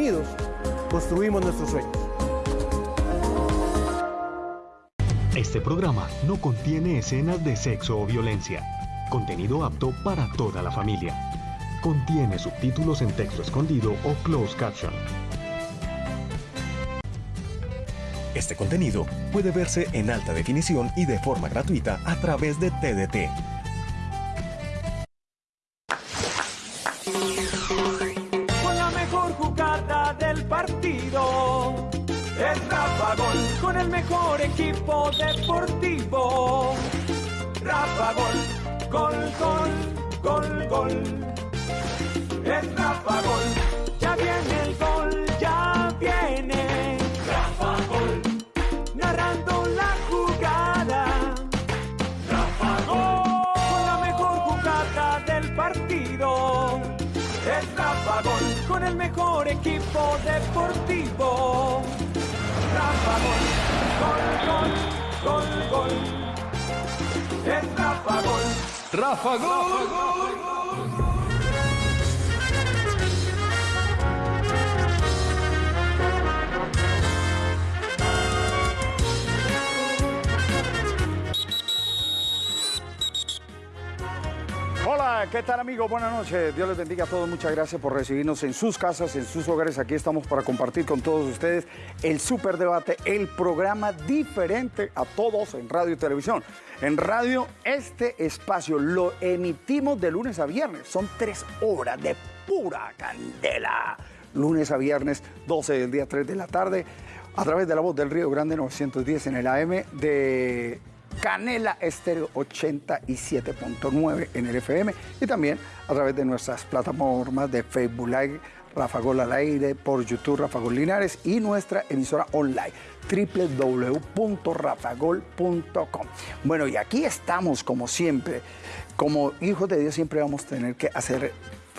unidos construimos nuestros sueños. Este programa no contiene escenas de sexo o violencia. Contenido apto para toda la familia. Contiene subtítulos en texto escondido o closed caption. Este contenido puede verse en alta definición y de forma gratuita a través de TDT. Rafa Gol. ¿Qué tal amigos? Buenas noches. Dios les bendiga a todos. Muchas gracias por recibirnos en sus casas, en sus hogares. Aquí estamos para compartir con todos ustedes el Superdebate, el programa diferente a todos en radio y televisión. En radio, este espacio lo emitimos de lunes a viernes. Son tres horas de pura candela. Lunes a viernes, 12 del día, 3 de la tarde, a través de la voz del Río Grande 910 en el AM de Canela Estéreo 87.9 en el FM y también a través de nuestras plataformas de Facebook Live, Rafa Gol al aire, por YouTube Rafa Gol Linares y nuestra emisora online www.rafagol.com. Bueno, y aquí estamos como siempre, como hijos de Dios siempre vamos a tener que hacer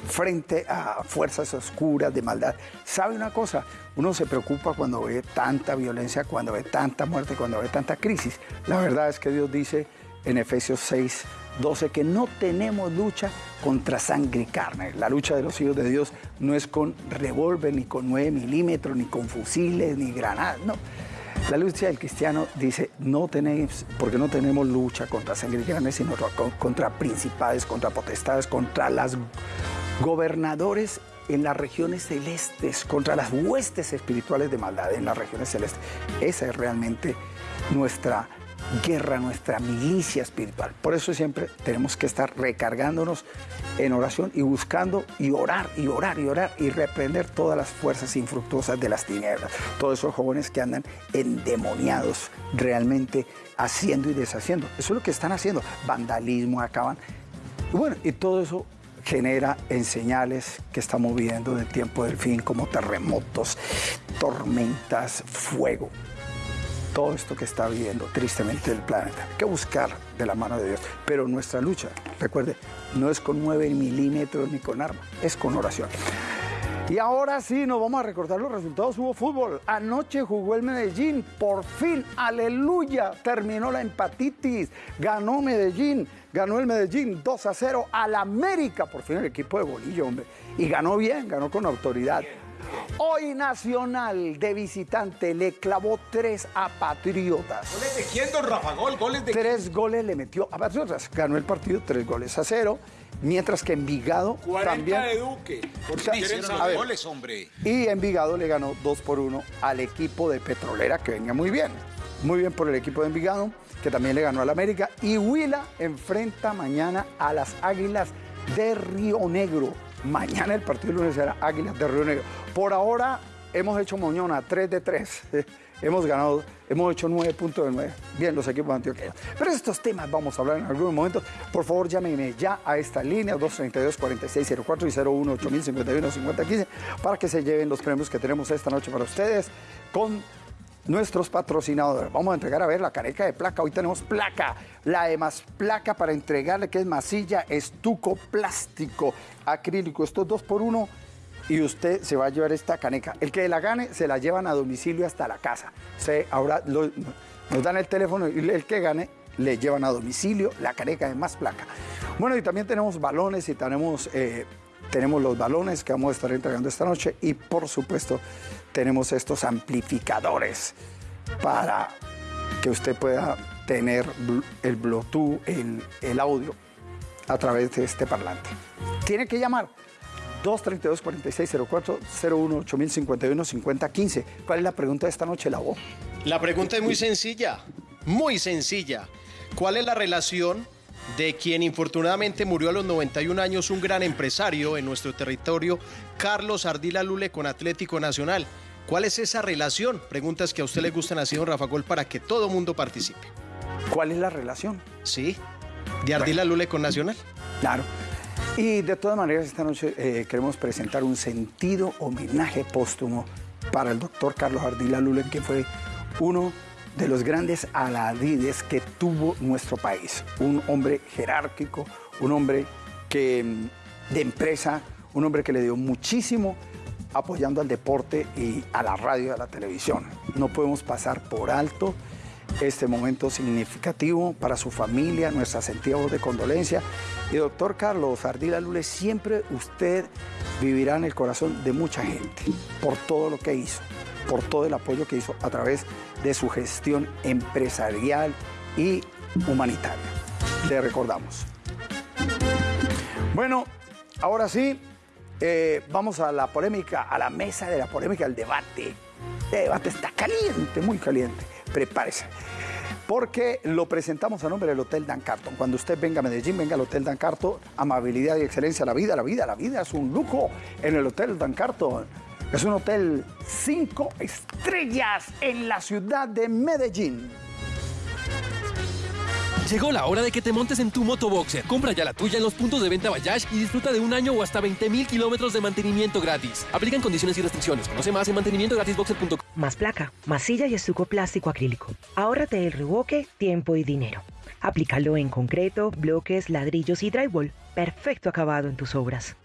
frente a fuerzas oscuras de maldad. ¿Sabe una cosa? Uno se preocupa cuando ve tanta violencia, cuando ve tanta muerte, cuando ve tanta crisis. La verdad es que Dios dice en Efesios 6, 12 que no tenemos lucha contra sangre y carne. La lucha de los hijos de Dios no es con revólver, ni con 9 milímetros, ni con fusiles, ni granadas, no. La lucha del cristiano dice, no tenemos, porque no tenemos lucha contra sangre y carne, sino contra principales, contra potestades, contra las gobernadores en las regiones celestes, contra las huestes espirituales de maldad en las regiones celestes. Esa es realmente nuestra guerra, nuestra milicia espiritual. Por eso siempre tenemos que estar recargándonos en oración y buscando y orar y orar y orar y reprender todas las fuerzas infructuosas de las tinieblas. Todos esos jóvenes que andan endemoniados realmente haciendo y deshaciendo. Eso es lo que están haciendo. Vandalismo, acaban. Bueno, y todo eso genera en señales que estamos viviendo del tiempo del fin, como terremotos, tormentas, fuego. Todo esto que está viviendo tristemente el planeta. Hay que buscar de la mano de Dios. Pero nuestra lucha, recuerde, no es con 9 milímetros ni con arma, es con oración. Y ahora sí, nos vamos a recordar los resultados. Hubo fútbol. Anoche jugó el Medellín. Por fin, aleluya, terminó la empatitis. Ganó Medellín. Ganó el Medellín 2 a 0 al América. Por fin el equipo de Bolillo, hombre. Y ganó bien, ganó con autoridad. Hoy Nacional de visitante le clavó tres a Patriotas. ¿Goles de quién, don Rafa? Gol, goles de Tres goles le metió a Patriotas. Ganó el partido tres goles a cero. Mientras que Envigado 40 también. de Duque. ¿Por a los ver, goles, hombre? Y Envigado le ganó 2 por 1 al equipo de Petrolera, que venía muy bien. Muy bien por el equipo de Envigado, que también le ganó al América. Y Huila enfrenta mañana a las Águilas de Río Negro. Mañana el partido lunes será Águilas de Río Negro. Por ahora hemos hecho moñona 3 de 3. hemos ganado, hemos hecho 9 puntos de 9. Bien, los equipos Antioquia. Pero estos temas vamos a hablar en algunos momentos. Por favor, llámenme ya a esta línea 232-4604 y 018051-5015 para que se lleven los premios que tenemos esta noche para ustedes con nuestros patrocinadores. Vamos a entregar a ver la caneca de placa. Hoy tenemos placa, la de más placa para entregarle, que es masilla, estuco, plástico, acrílico. Estos dos por uno y usted se va a llevar esta caneca. El que la gane se la llevan a domicilio hasta la casa. Se, ahora nos dan el teléfono y el que gane le llevan a domicilio la caneca de más placa. Bueno, y también tenemos balones y tenemos eh, tenemos los balones que vamos a estar entregando esta noche y por supuesto tenemos estos amplificadores para que usted pueda tener el Bluetooth, el, el audio a través de este parlante. Tiene que llamar 232-4604 01 8051 5015. ¿Cuál es la pregunta de esta noche, la voz? La pregunta es muy sencilla, muy sencilla. ¿Cuál es la relación de quien infortunadamente murió a los 91 años, un gran empresario en nuestro territorio, Carlos Ardila Lule, con Atlético Nacional? ¿Cuál es esa relación? Preguntas que a usted le gustan así, don Rafa Gol, para que todo mundo participe. ¿Cuál es la relación? ¿Sí? ¿De Ardila Lule con Nacional? Claro. Y de todas maneras, esta noche eh, queremos presentar un sentido homenaje póstumo para el doctor Carlos Ardila Lule, que fue uno de los grandes aladides que tuvo nuestro país. Un hombre jerárquico, un hombre que, mm, de empresa, un hombre que le dio muchísimo apoyando al deporte y a la radio y a la televisión. No podemos pasar por alto este momento significativo para su familia, nuestra sentida voz de condolencia. Y doctor Carlos Ardila Lule, siempre usted vivirá en el corazón de mucha gente por todo lo que hizo, por todo el apoyo que hizo a través de su gestión empresarial y humanitaria. Le recordamos. Bueno, ahora sí, eh, vamos a la polémica, a la mesa de la polémica, al debate. El debate está caliente, muy caliente. Prepárese. Porque lo presentamos a nombre del Hotel Dan Carton. Cuando usted venga a Medellín, venga al Hotel Dan Carton. Amabilidad y excelencia. La vida, la vida, la vida es un lujo en el Hotel Dan Carton. Es un hotel cinco estrellas en la ciudad de Medellín. Llegó la hora de que te montes en tu motoboxer. Compra ya la tuya en los puntos de venta Bayash y disfruta de un año o hasta 20 mil kilómetros de mantenimiento gratis. Aplican condiciones y restricciones. Conoce más en mantenimientogratisboxer.com. Más placa, masilla y estuco plástico acrílico. Ahórrate el reboque, tiempo y dinero. Aplícalo en concreto, bloques, ladrillos y drywall. Perfecto acabado en tus obras.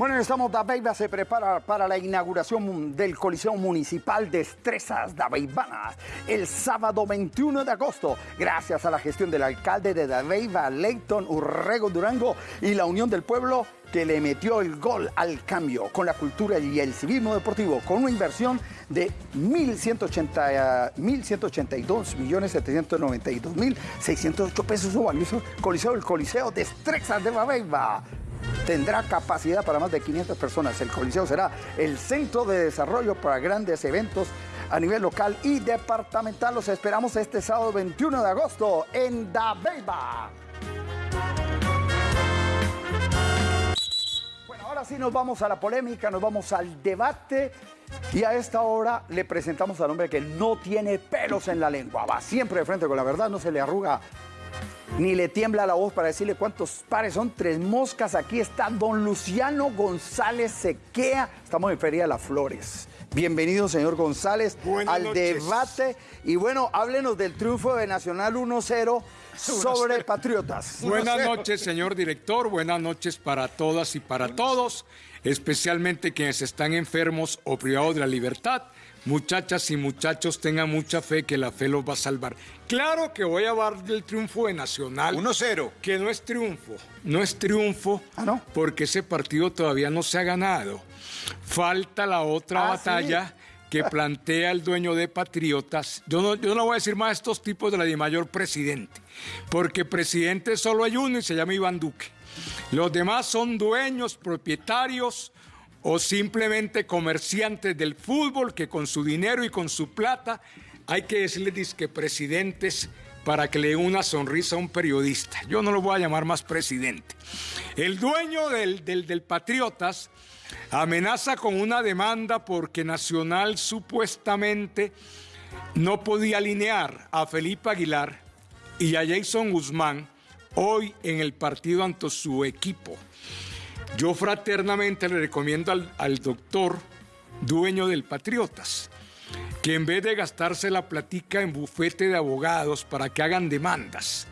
Bueno, estamos, Dabeiba se prepara para la inauguración del Coliseo Municipal de Estrezas Dabeibanas el sábado 21 de agosto, gracias a la gestión del alcalde de Dabeiba, Leighton Urrego Durango, y la Unión del Pueblo que le metió el gol al cambio con la cultura y el civismo deportivo, con una inversión de 1.180, 1.182 millones 792 mil 608 pesos. Su valioso Coliseo, el Coliseo de Estrezas de Dabeiba tendrá capacidad para más de 500 personas. El Coliseo será el centro de desarrollo para grandes eventos a nivel local y departamental. Los esperamos este sábado 21 de agosto en Dabeiba. Bueno, ahora sí nos vamos a la polémica, nos vamos al debate. Y a esta hora le presentamos al hombre que no tiene pelos en la lengua. Va siempre de frente con la verdad, no se le arruga ni le tiembla la voz para decirle cuántos pares son. Tres moscas. Aquí está don Luciano González Sequea. Estamos en Feria de las Flores. Bienvenido, señor González, Buenas al noches. debate. Y bueno, háblenos del triunfo de Nacional 1-0 sobre Patriotas. Buenas noches, señor director. Buenas noches para todas y para todos, especialmente quienes están enfermos o privados de la libertad. Muchachas y muchachos, tengan mucha fe que la fe los va a salvar. Claro que voy a hablar del triunfo de Nacional. 1-0. Que no es triunfo. No es triunfo Ah, ¿no? porque ese partido todavía no se ha ganado. Falta la otra Ah, batalla que plantea el dueño de Patriotas. Yo no, yo no voy a decir más a estos tipos de la de mayor presidente, porque presidente solo hay uno y se llama Iván Duque. Los demás son dueños, propietarios o simplemente comerciantes del fútbol que con su dinero y con su plata hay que decirles disque presidentes para que le dé una sonrisa a un periodista. Yo no lo voy a llamar más presidente. El dueño del, del, del Patriotas amenaza con una demanda porque Nacional supuestamente no podía alinear a Felipe Aguilar y a Jason Guzmán hoy en el partido ante su equipo. Yo fraternamente le recomiendo al, al doctor dueño del Patriotas que en vez de gastarse la platica en bufete de abogados para que hagan demandas,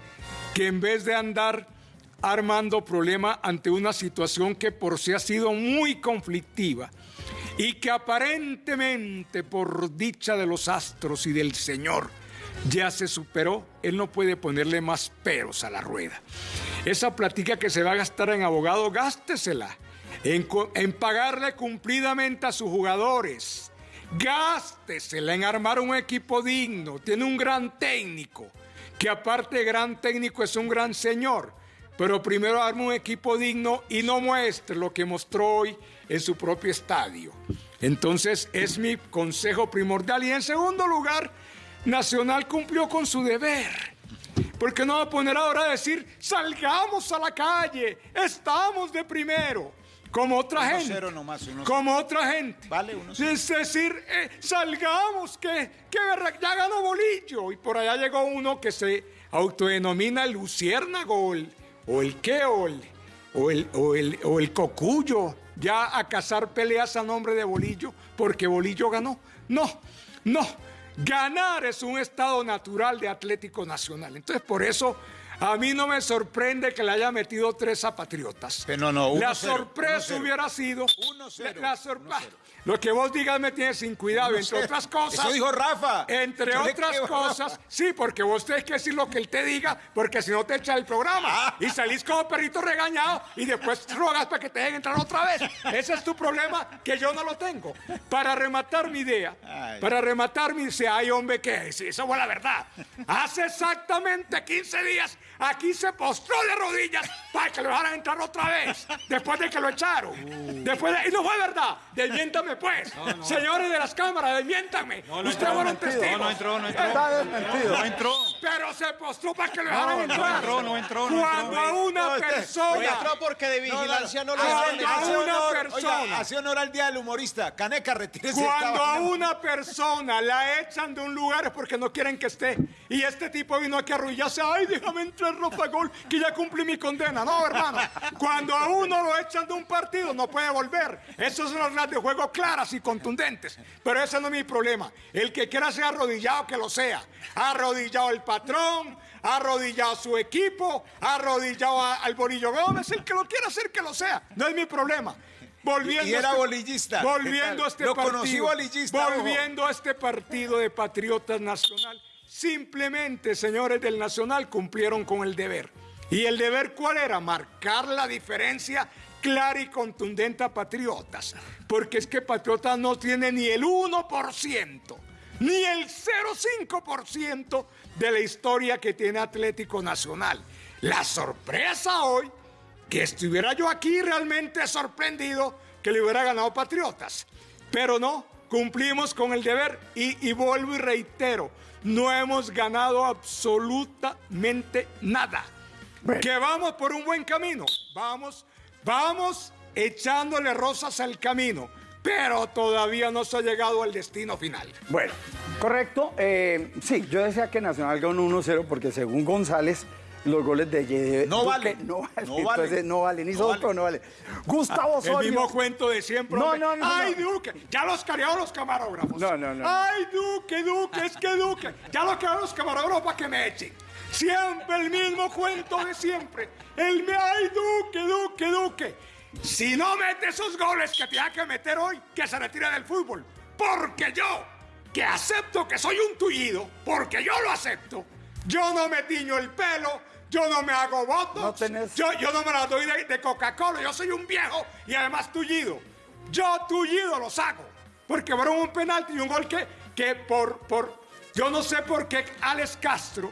que en vez de andar armando problema ante una situación que por sí ha sido muy conflictiva y que aparentemente por dicha de los astros y del Señor ya se superó, él no puede ponerle más peros a la rueda. Esa platica que se va a gastar en abogado, gástesela. En, pagarle cumplidamente a sus jugadores. Gástesela en armar un equipo digno. Tiene un gran técnico, que aparte de gran técnico es un gran señor. Pero primero arme un equipo digno y no muestre lo que mostró hoy en su propio estadio. Entonces es mi consejo primordial. Y en segundo lugar, Nacional cumplió con su deber. Porque no va a poner ahora a decir, salgamos a la calle, estamos de primero, como otra gente. 1-0 nomás, 1-0. Como otra gente. Vale, 1-0. Es decir, eh, salgamos, que, que ya ganó Bolillo. Y por allá llegó uno que se autodenomina el Luciérnago, o el, o el, o el, o el, o el Cocuyo, ya a cazar peleas a nombre de Bolillo, porque Bolillo ganó. No, no. Ganar es un estado natural de Atlético Nacional. Entonces, por eso a mí no me sorprende que le haya metido tres a Patriotas. Pero no, no, La 1-0, sorpresa 1-0. hubiera sido. 1-0, la- Lo que vos digas me tiene sin cuidado, entre 1-0. otras cosas. Eso dijo Rafa. Entre Yo otras cosas, Rafa. sí, porque vos tenés que decir lo que él te diga, porque si no te echa el programa. Ah. Y salís como perrito regañado y después rogas para que te dejen entrar otra vez. Ese es tu problema, que yo no lo tengo. Para rematar mi idea, Ay. para rematar mi idea, ay hombre, que sí, eso fue la verdad. Hace exactamente 15 días aquí se postró de rodillas para que lo dejaran entrar otra vez, después de que lo echaron. Uh. Después de- y no fue verdad. Desmiéntame pues. Señores de las cámaras, desmiéntame. Ustedes fueron testigos. No, no entró, no entró. Está desmentido. No entró. Pero se postró para que lo dejaran entrar. entró, no entró, no Cuando entró. a una No, usted- persona. No entró porque de vigilancia no, lo Cuando hacen. a una honor, persona. Oiga, hace honor al día del humorista. Caneca, retírese. Cuando a una persona la echan de un lugar es porque no quieren que esté. Y este tipo vino aquí a arrullarse. Ay, déjame entrar, Rafa Gol, que ya cumplí mi condena. No, hermano. Cuando a uno lo echan de un partido, no puede volver. Esas son las reglas de juego claras y contundentes. Pero ese no es mi problema. El que quiera ser arrodillado, que lo sea. Arrodillado el patrón, arrodillado su equipo, arrodillado a- al Borillo Gómez. El que lo quiera hacer, que lo sea. No es mi problema. Volviendo Y era a este- bolillista. Volviendo ¿Qué a tal? este Lo partido. ojo. A este partido de Patriotas Nacional. Simplemente, señores del Nacional, cumplieron con el deber. ¿Y el deber cuál era? Marcar la diferencia clara y contundente a Patriotas. Porque es que Patriotas no tiene ni el 1%, ni el 0,5% de la historia que tiene Atlético Nacional. La sorpresa hoy que estuviera yo aquí realmente sorprendido que le hubiera ganado Patriotas. Pero no, cumplimos con el deber y, y vuelvo y reitero, no hemos ganado absolutamente nada. Que vamos por un buen camino, vamos, vamos echándole rosas al camino, pero todavía no se ha llegado al destino final. Bueno, correcto. Eh, sí, yo decía que Nacional ganó 1-0 porque según González, los goles de Yede- No vale. No vale. No vale. Entonces no vale. Ni No Soto vale. no vale. Gustavo El Osorio. mismo cuento de siempre. No, no, no, Ay, no. Duque. Ya los carearon los camarógrafos. No, no, no. Ay, Duque, Duque, es que Duque. Ya los carearon los camarógrafos para que me echen. Siempre el mismo cuento de siempre. El me, ay, Duque, Duque, Duque. Si no mete esos goles que tenía que meter hoy, que se retire del fútbol. Porque yo, que acepto que soy un tullido, porque yo lo acepto, yo no me tiño el pelo, yo no me hago votos, No tenés- yo, yo no me la doy de, de Coca-Cola, yo soy un viejo y además tullido. Yo tullido los hago. Porque fueron un penalti y un gol que, que por, por, yo no sé por qué Alex Castro,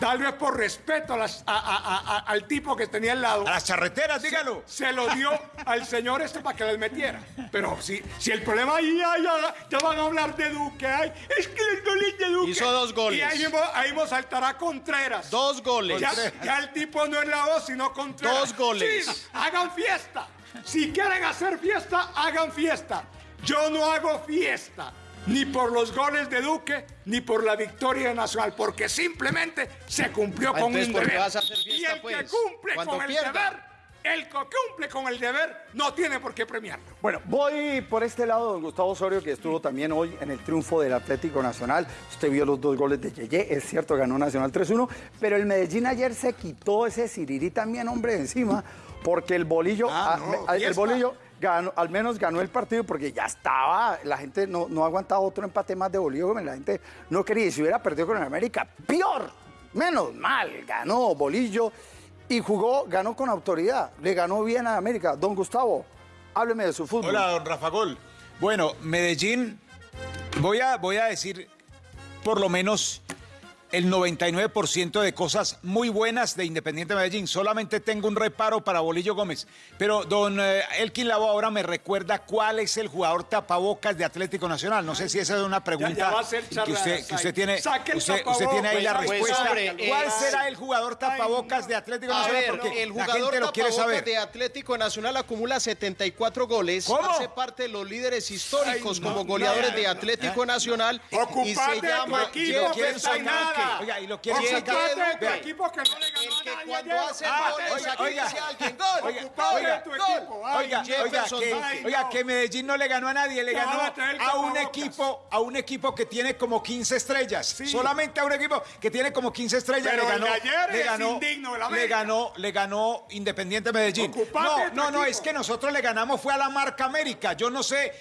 tal vez por respeto a las- a- a- a- a- al tipo que tenía al lado, A las charreteras, dígalo. se lo dio al señor este para que les metiera. Pero si, si el problema ahí, ay, ya, ya van a hablar de Duque, ay, es que el gol es de Duque. Hizo dos goles. Y ahí mismo, ahí mismo saltará Contreras. Dos goles. Ya, ya el tipo no es la voz, sino Contreras. Dos goles. Sí, hagan fiesta. Si quieren hacer fiesta, hagan fiesta. Yo no hago fiesta. Ni por los goles de Duque, ni por la victoria nacional, porque simplemente se cumplió Ah, con un ¿por qué deber. vas a hacer y el que pues? cumple con el pierda. deber, el que cumple con el deber, no tiene por qué premiarlo. Bueno, voy por este lado, don Gustavo Osorio, que estuvo también hoy en el triunfo del Atlético Nacional. Usted vio los dos goles de Yeye, es cierto, ganó Nacional 3-1, pero el Medellín ayer se quitó ese Sirirí también, hombre, de encima, porque el bolillo, Ah, ah, no, el fiesta. bolillo al menos ganó el partido porque ya estaba, la gente no, no aguantaba otro empate más de bolillo, la gente no quería, y si hubiera perdido con el América, peor, menos mal, ganó bolillo. y jugó, ganó con autoridad, le ganó bien a América. Don Gustavo, hábleme de su fútbol. Hola, don Rafa Gol. Bueno, Medellín, voy a, voy a decir por lo menos el 99% de cosas muy buenas de Independiente Medellín. Solamente tengo un reparo para Bolillo Gómez. Pero don eh, Elkin Lavo ahora me recuerda cuál es el jugador tapabocas de Atlético Nacional. No sé si esa es una pregunta ya que usted, que saque- usted tiene, usted, usted tiene ahí la. Pues, respuesta. hombre, ¿Cuál eh, será el jugador tapabocas de Atlético Nacional? ver, Porque el la jugador gente lo quiere tapabocas saber. de Atlético Nacional acumula 74 goles. ¿Cómo? Hace parte de los líderes históricos Ay, no, como goleadores no, de no, Atlético Nacional. y se llama nada. Oiga, y lo quiere Oye, sacar. Ocupate de tu Vea. equipo que no le ganó El a que nadie cuando hace Ah, goles, oiga, aquí oiga. dice alguien, gol, Oiga, oiga, tu gol. equipo. Ay, Oiga, oiga, que, oiga, Medellín no le ganó a nadie, le ganó a un equipo, a un equipo que tiene como 15 estrellas. Sí. Solamente a un equipo que tiene como 15 estrellas Pero le ganó. de ayer le es ganó, le ganó, le ganó Independiente Medellín. No, no, no, equipo. es que nosotros le ganamos fue a la marca América. Yo no sé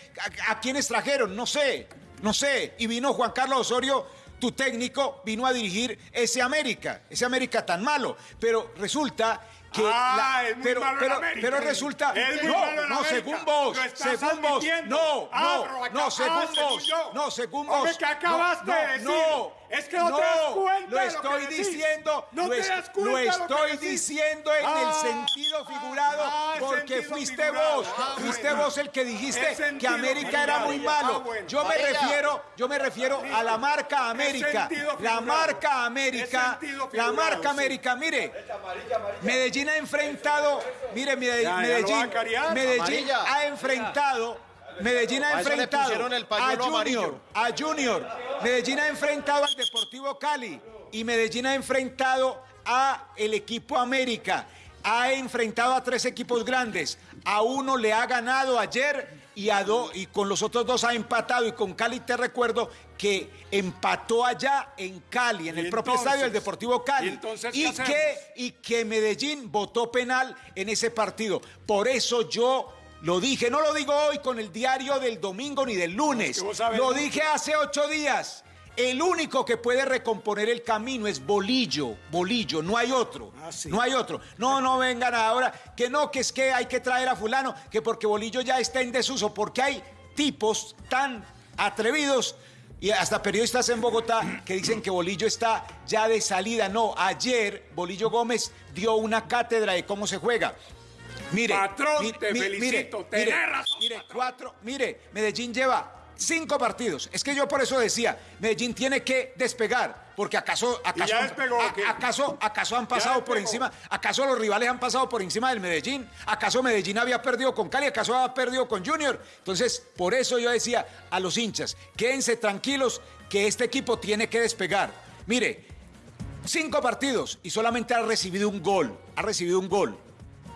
a, a quiénes trajeron, no sé, no sé. Y vino Juan Carlos Osorio tu técnico vino a dirigir ese América, ese América tan malo. Pero resulta que. Ah, es muy pero, malo pero, América. pero resulta. Es muy no, malo no, América. según vos. Según vos. No, no, no, según vos. No, según vos. ¿qué acabaste no? No, Es que no te das cuenta Lo de lo que estoy diciendo. No lo, te das cuenta lo de lo que estoy diciendo en el Ah, sentido figurado ah, porque sentido fuiste figurado. vos. Ah, fuiste bueno. vos el que El dijiste que América era muy malo. Ah, bueno. Yo me refiero, yo me refiero a la marca América. La marca América. La marca. América. Mire, Medellín ha enfrentado, mire, Medellín. Medellín ha enfrentado, Medellín ha enfrentado a Junior, a Junior. Medellín ha enfrentado al Deportivo Cali y Medellín ha enfrentado a el equipo América. Ha enfrentado a tres equipos grandes. A uno le ha ganado ayer y a dos y con los otros dos ha empatado y con Cali te recuerdo que empató allá en Cali en ¿Y el propio estadio del Deportivo Cali ¿Y entonces que y que Medellín votó penal en ese partido. Por eso yo lo dije, no lo digo hoy con el diario del domingo ni del lunes, lo dije hace ocho días. El único que puede recomponer el camino es Bolillo, Bolillo, no hay otro, Ah, sí. no hay otro. No, no vengan ahora, que no, que es que hay que traer a fulano, que porque Bolillo ya está en desuso, porque hay tipos tan atrevidos y hasta periodistas en Bogotá que dicen que Bolillo está ya de salida. No, ayer Bolillo Gómez dio una cátedra de cómo se juega. Mire, Patrón, mi- te mi- felicito, mire, tenés mire, razón, Mire, patrón. cuatro, mire, Medellín lleva cinco partidos. Es que yo por eso decía, Medellín tiene que despegar, porque acaso, acaso, acaso, acaso han pasado por encima, acaso los rivales han pasado por encima del Medellín, acaso Medellín había perdido con Cali, acaso había perdido con Junior. Entonces, por eso yo decía a los hinchas, quédense tranquilos que este equipo tiene que despegar. Mire, cinco partidos y solamente ha recibido un gol, ha recibido un gol.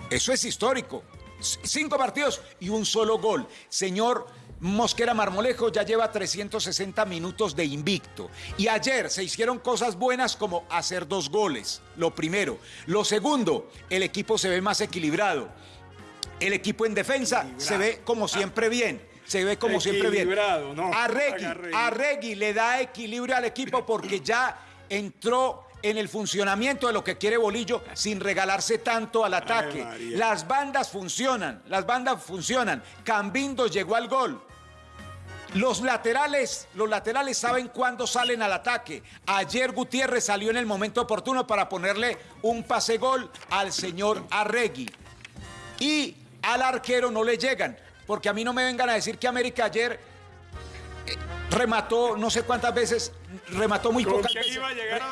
Eso es histórico. Cinco partidos y un solo gol. Señor Mosquera Marmolejo ya lleva 360 minutos de invicto. Y ayer se hicieron cosas buenas como hacer dos goles. Lo primero. Lo segundo, el equipo se ve más equilibrado. El equipo en defensa se ve como siempre bien. Se ve como siempre bien. No. Arregui. Arregui le da equilibrio al equipo porque ya entró en el funcionamiento de lo que quiere Bolillo sin regalarse tanto al ataque. Las bandas funcionan, las bandas funcionan. Cambindo llegó al gol. Los laterales, los laterales saben cuándo salen al ataque. Ayer Gutiérrez salió en el momento oportuno para ponerle un pase gol al señor Arregui. Y al arquero no le llegan, porque a mí no me vengan a decir que América ayer remató no sé cuántas veces, remató muy ¿Con pocas veces.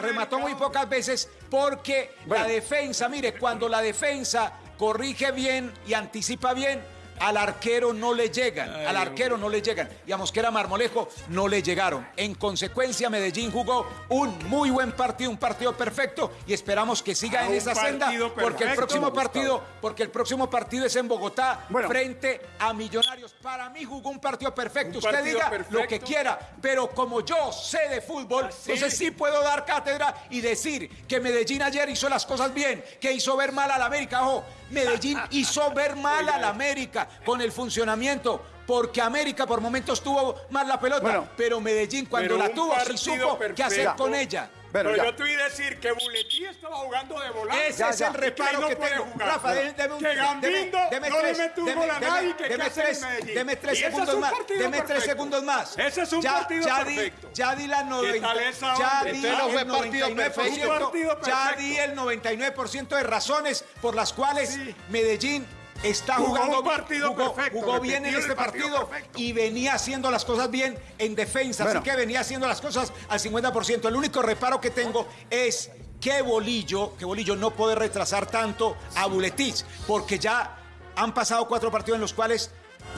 remató muy pocas veces porque la defensa, mire, cuando la defensa corrige bien y anticipa bien, al arquero no le llegan, al arquero no le llegan. Y a Mosquera Marmolejo no le llegaron. En consecuencia, Medellín jugó un muy buen partido, un partido perfecto y esperamos que siga Ah, en esa senda porque el próximo partido, porque el próximo partido es en Bogotá Bueno. frente a Millonarios. Para mí jugó un partido perfecto. Un Usted partido diga perfecto. lo que quiera, pero como yo sé de fútbol, entonces sí puedo dar cátedra y decir que Medellín ayer hizo las cosas bien, que hizo ver mal a la América. Ojo, Medellín hizo ver mal a la América con el funcionamiento. porque América por momentos tuvo más la pelota, Bueno. pero Medellín cuando Pero la tuvo sí supo qué perfecto. hacer con ella. Bueno, Pero ya. yo te voy a decir que Buletí estaba jugando de volante. Ese Ya, es ya. el reparo no que tengo. jugar. Rafa, Bueno. deme, deme un Que Gambindo deme no le tres, mete un deme- gol a deme- nadie, ¿qué deme tres, deme tres es segundos un más. Deme tres segundos más. Ese es un ya, partido ya di, perfecto. ya di la 90, tal esa ya di no fue el partido 99%, perfecto. Un partido ya di el 99% de razones por las cuales Sí. Medellín está jugando un partido jugó, perfecto, jugó bien en este partido y venía haciendo las cosas bien en defensa, Bueno. así que venía haciendo las cosas al 50%. El único reparo que tengo es que Bolillo, que Bolillo no puede retrasar tanto a Buletich, porque ya han pasado cuatro partidos en los cuales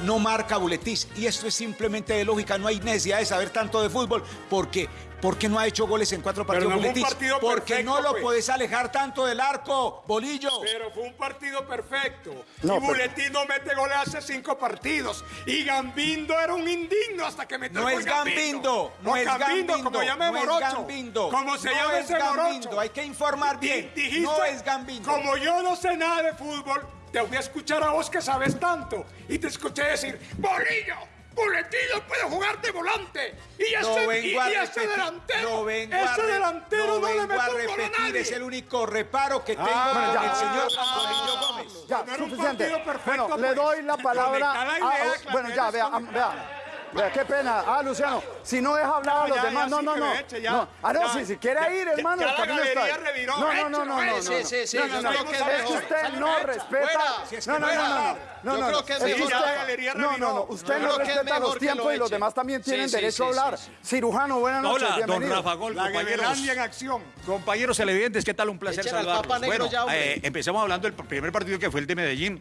no marca Buletich. Y esto es simplemente de lógica, no hay necesidad de saber tanto de fútbol, porque porque no ha hecho goles en cuatro Pero partidos no fue un Buletich? partido porque perfecto, no lo pues. puedes alejar tanto del arco, Bolillo. Pero fue un partido perfecto. No, y pero- Buletí no mete goles hace cinco partidos. Y Gambindo era un indigno hasta que metió No el es gol Gambindo, no O es Gambindo, Gambindo, como llame no es Morocho. Gambindo, Como se no llame es ese Gambindo, Morocho. hay que informar bien, dijiste, no es Gambindo. Como yo no sé nada de fútbol, te voy a escuchar a vos que sabes tanto. Y te escuché decir, Bolillo, Buletí no puede jugar de volante. Y No ese, vengo y, a y ese delantero, no vengo a ese delantero no no, le mete a repetir, nadie. es el único reparo que tengo Ah, con bueno, ya. el señor Ah, Gómez. Ya, No suficiente. perfecto, Bueno, le pues. doy la palabra. A- bueno, ya, vea, vea. Vea, qué pena. Ah, Luciano, si no deja hablar a No, los ya, demás, ya, no, sí no, no. me eche, ya. no. Ah, no, Ya. si, si quiere ir, hermano, ya la está reviró. No, no, no, no, no, no. Sí, sí, sí, No, no, no. es que usted no respeta. No, no, no, no, no. No, Yo no, creo que es mejor. usted- No, no, no. reviró. Usted no creo que es respeta mejor los tiempos y los demás también tienen derecho a hablar. Cirujano, buenas noches, Hola, don. Rafa Gol, La compañeros. En acción. Compañeros televidentes, ¿qué tal? Un placer Echen al saludarlos. Bueno, ya, eh, empecemos hablando del primer partido que fue el de Medellín.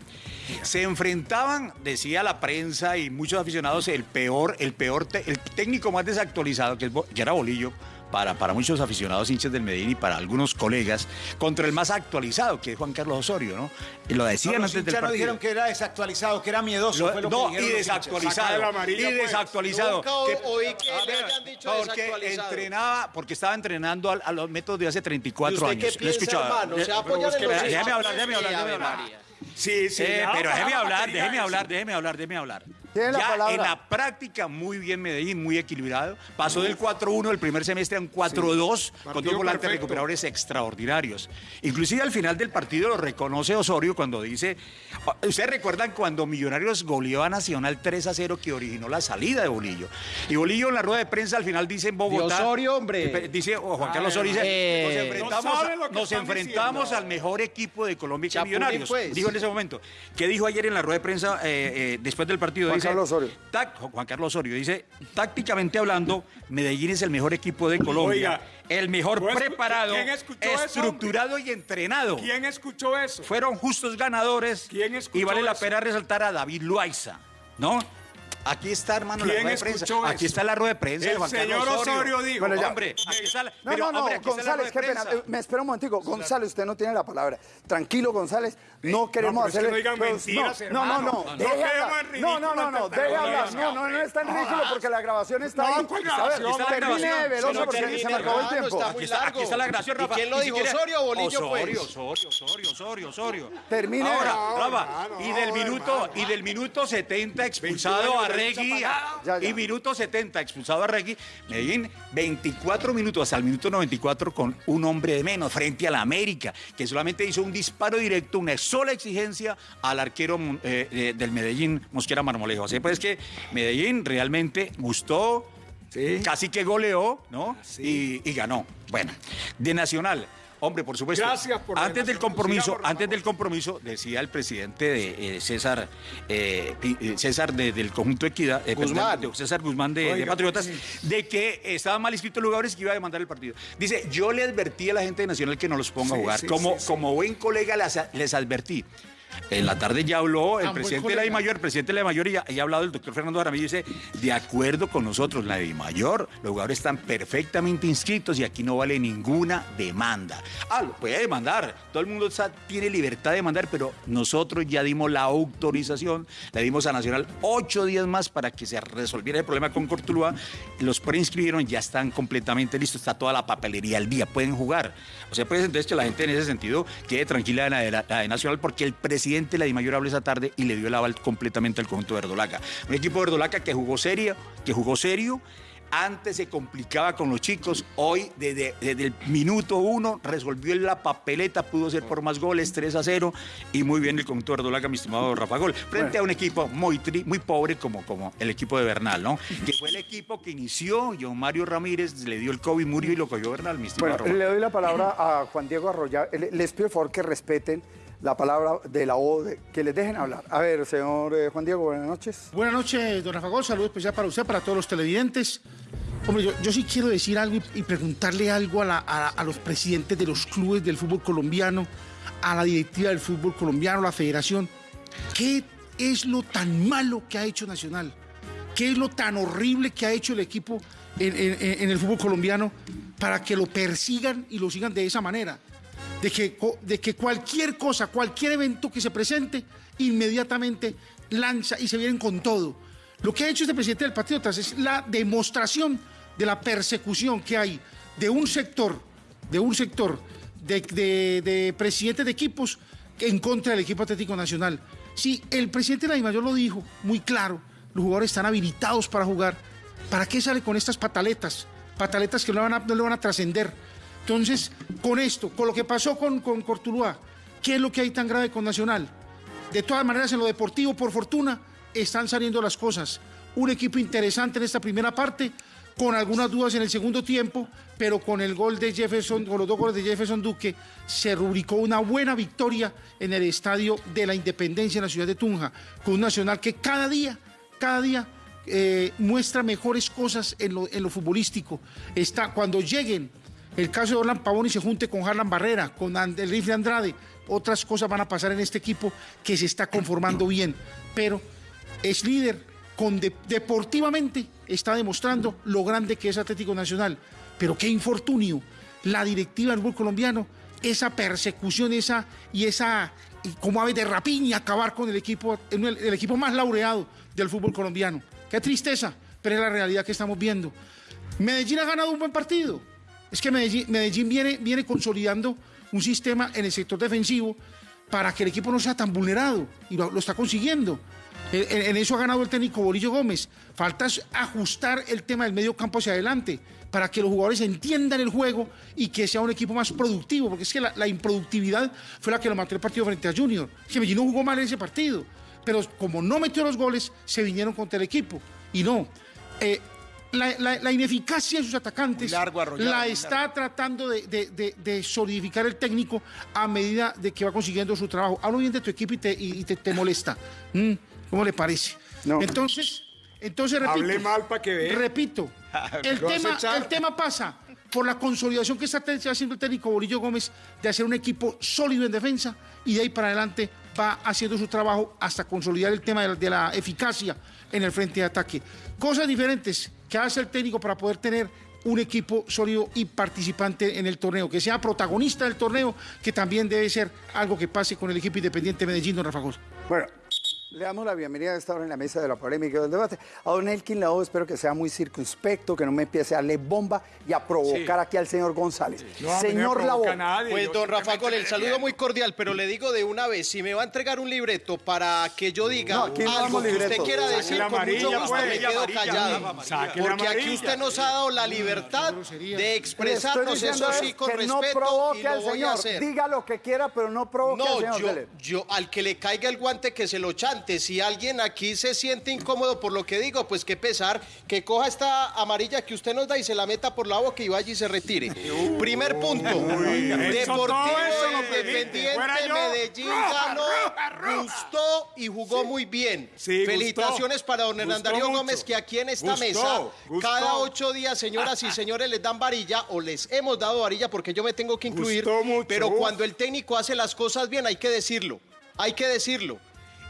Se enfrentaban, decía la prensa y muchos aficionados, el peor, el peor, el técnico más desactualizado, que era Bolillo, para, para muchos aficionados hinchas del Medellín y para algunos colegas, contra el más actualizado, que es Juan Carlos Osorio, ¿no? Y lo No, decían los antes del no partido. dijeron que era desactualizado, que era miedoso. Lo- fue lo que no, y desactualizado. Amarilla, y pues. desactualizado. Oí que a le ver, hayan dicho porque desactualizado. entrenaba, porque estaba entrenando a, los métodos de hace 34 ¿Y usted años. qué piensa, escuchaba. hermano? ¿Se va a Pero apoyar es que- en los Déjeme hinchas? hablar, déjeme hablar, Sí, déjeme hablar. Sí, sí. Eh, pero déjeme la hablar, déjeme hablar, déjeme hablar, déjeme hablar. Tiene la ya palabra. en la práctica, muy bien Medellín, muy equilibrado. Pasó del 4-1 el primer semestre a un 4-2 con dos volantes perfecto. recuperadores extraordinarios. Inclusive al final del partido lo reconoce Osorio cuando dice, ustedes recuerdan cuando Millonarios goleó a Nacional 3-0 que originó la salida de Bolillo. Y Bolillo en la rueda de prensa al final dice en Bogotá... De Osorio, hombre. Eh, Dice, o Juan Carlos Osorio dice, Eh, nos no enfrentamos, nos enfrentamos diciendo. al mejor equipo de Colombia que Millonarios. pues. Dijo en ese momento. ¿Qué dijo ayer en la rueda de prensa eh, eh, después del partido? Dice, Carlos Osorio. tac- Juan Carlos Osorio dice, tácticamente hablando, Medellín es el mejor equipo de Colombia. Oiga, el mejor ¿no escu- preparado, eso, estructurado y entrenado. ¿Quién escuchó eso? Fueron justos ganadores. ¿Quién escuchó y vale la pena resaltar a David Loaiza, ¿no? Aquí está, hermano, la ¿Quién rueda de prensa. Aquí está la rueda de prensa de El señor Osorio dijo. Hombre, aquí está la, No, no, no, González, qué pena. Eh, Me espera un momentico. González, usted no tiene la palabra. Tranquilo, González. No queremos es hacerle. no digan mentiras, no, no, no, no. No No, no, no, no. ante Deje la hablar. No, no, no está en ridículo porque la grabación está No, ahí. la termine grabación. de lo porque se me acabó el tiempo. Aquí está, la grabación, ¿Y Rafa. quién lo dijo, Osorio o Bolillo, Osorio, pues? Osorio, Osorio, Osorio, Osorio. Termine. Ahora, No, Rafa, hermano, y del no, minuto, y del minuto 70 expulsado 21 a Ya, ya. y minuto 70 expulsado a Regui, Medellín 24 minutos hasta el minuto 94 con un hombre de menos frente a la América, que solamente hizo un disparo directo, una sola exigencia al arquero eh, eh, del Medellín, Mosquera Marmolejo. Así pues que Medellín realmente gustó, casi que goleó, ¿no? y, y ganó. Bueno, de Nacional. Hombre, por supuesto. Gracias por Antes del compromiso, Sigamos, antes del compromiso, decía el presidente de eh, César, eh, eh, César de- del conjunto Equidad, eh, Guzmán. perdón, de César Guzmán de, Patriotas, de que estaban mal inscritos los jugadores y que iba a demandar el partido. Dice, yo le advertí a la gente de Nacional que no los ponga a jugar. sí, como, como buen colega les, les advertí. En la tarde ya habló el buen presidente de la. DIMAYOR, el presidente de la DIMAYOR y ya, ha hablado el doctor Fernando Jaramillo y dice, de acuerdo con nosotros, la DIMAYOR, los jugadores están perfectamente inscritos y aquí no vale ninguna demanda. Ah, lo puede demandar, todo el mundo está- tiene libertad de demandar, pero nosotros ya dimos la autorización, le dimos a Nacional ocho días más para que se resolviera el problema con Cortuluá, los preinscribieron, ya están completamente listos, está toda la papelería al día, pueden jugar. O sea, pues entonces que la gente en ese sentido quede tranquila de la, de la- la de Nacional porque el presidente presidente de la DIMAYOR habló esa tarde y le dio el aval completamente al conjunto de Verdolaga. Un equipo de Verdolaga que jugó serio, que jugó serio, antes se complicaba con los chicos, hoy desde, desde el minuto uno resolvió la papeleta, pudo ser por más goles, 3 a 0, y muy bien el conjunto de Verdolaga, mi estimado Rafa Gol, frente a un equipo muy, tri- muy pobre como, como el equipo de Bernal, ¿no? Que fue el equipo que inició, John Mario Ramírez le dio el COVID, murió y lo cogió Bernal, mi estimado Bueno, Rafa. le doy la palabra a Juan Diego Arroya. Le- Les pido por favor que respeten la palabra de la O, que les dejen hablar. A ver, señor eh, Juan Diego, buenas noches. Buenas noches, don Rafa Gol. Saludo especial para usted, para todos los televidentes. Hombre, yo, sí quiero decir algo y, preguntarle algo a, los presidentes de los clubes del fútbol colombiano, a la directiva del fútbol colombiano, a la federación. ¿Qué es lo tan malo que ha hecho Nacional? ¿Qué es lo tan horrible que ha hecho el equipo en el fútbol colombiano para que lo persigan y lo sigan de esa manera? De que, de que cualquier cosa, cualquier evento que se presente, inmediatamente lanza y se vienen con todo. Lo que ha hecho este presidente del Patriotas es la demostración de la persecución que hay de un sector, de un sector de, de- de presidentes de equipos en contra del equipo Atlético Nacional. Sí, el presidente de la DIMAYOR lo dijo muy claro, los jugadores están habilitados para jugar. ¿Para qué sale con estas pataletas? Pataletas que no, van no le van a trascender. Entonces, con esto, con lo que pasó con, con Cortuluá, ¿qué es lo que hay tan grave con Nacional? De todas maneras, en lo deportivo, por fortuna, están saliendo las cosas. Un equipo interesante en esta primera parte, con algunas dudas en el segundo tiempo, pero con el gol de Jefferson, con los dos goles de Jefferson Duque, se rubricó una buena victoria en el estadio de la Independencia en la ciudad de Tunja, con un Nacional que cada día, cada día eh, muestra mejores cosas en lo, en lo futbolístico. Está, cuando lleguen el caso de Orlan Pavón y se junte con Harlan Barrera, con el rifle Andrade, otras cosas van a pasar en este equipo que se está conformando bien, pero es líder con de- deportivamente está demostrando lo grande que es Atlético Nacional, pero qué infortunio la directiva del fútbol colombiano, esa persecución, esa y esa como ave de rapiña acabar con el equipo, el equipo más laureado del fútbol colombiano. Qué tristeza, pero es la realidad que estamos viendo. Medellín ha ganado un buen partido. Es que Medellín, viene, viene consolidando un sistema en el sector defensivo para que el equipo no sea tan vulnerado y lo, está consiguiendo. En, en- eso ha ganado el técnico Bolillo Gómez. Falta ajustar el tema del medio campo hacia adelante para que los jugadores entiendan el juego y que sea un equipo más productivo, porque es que la, la improductividad fue la que lo mató el partido frente a Junior. Es que Medellín no jugó mal en ese partido, pero como no metió los goles, se vinieron contra el equipo. Y no, eh, la, la- la ineficacia de sus atacantes largo, la está tratando de, de- de- de solidificar el técnico a medida de que va consiguiendo su trabajo. Hablo bien de tu equipo y te, y te- te molesta. Mm, ¿Cómo le parece? Entonces, entonces repito. Hable mal pa' que vea. Repito, el tema, el tema pasa por la consolidación que está haciendo el técnico Bolillo Gómez de hacer un equipo sólido en defensa y de ahí para adelante va haciendo su trabajo hasta consolidar el tema de la, de la eficacia en el frente de ataque. Cosas diferentes que hace el técnico para poder tener un equipo sólido y participante en el torneo, que sea protagonista del torneo, que también debe ser algo que pase con el equipo independiente de Medellín, don Rafa Gol. Bueno, le damos la bienvenida a esta hora en la mesa de la polémica y del debate. A don Elkin Lao espero que sea muy circunspecto, que no me empiece a darle bomba y a provocar aquí al señor González. señor Lao. Pues don Rafa Gol, el saludo muy cordial, pero le digo de una vez, si me va a entregar un libreto para que yo diga No, aquí no algo que usted quiera Saque decir, la con mucho amarilla, gusto pues. me quedo Amarilla, callado. Porque aquí amarilla. usted nos ha dado la libertad de expresarnos, eso sí, con que respeto, no provoque y lo al voy a señor. hacer. Diga lo que quiera, pero no provoque al No, señor. yo, Dele. yo, al que le caiga el guante que se lo chante. Si alguien aquí se siente incómodo por lo que digo, pues qué pesar, que coja esta amarilla que usted nos da y se la meta por la boca y vaya y se retire. Primer punto. Deportivo. Independiente. Medellín ganó, gustó y jugó muy bien. Sí, gustó. Felicitaciones para don mucho. Gómez, que aquí en esta Gustó, mesa, gustó. cada ocho días, señoras y señores, les dan varilla o les hemos dado varilla porque yo me tengo que incluir. Mucho. Pero cuando el técnico hace las cosas bien, hay que decirlo. Hay que decirlo.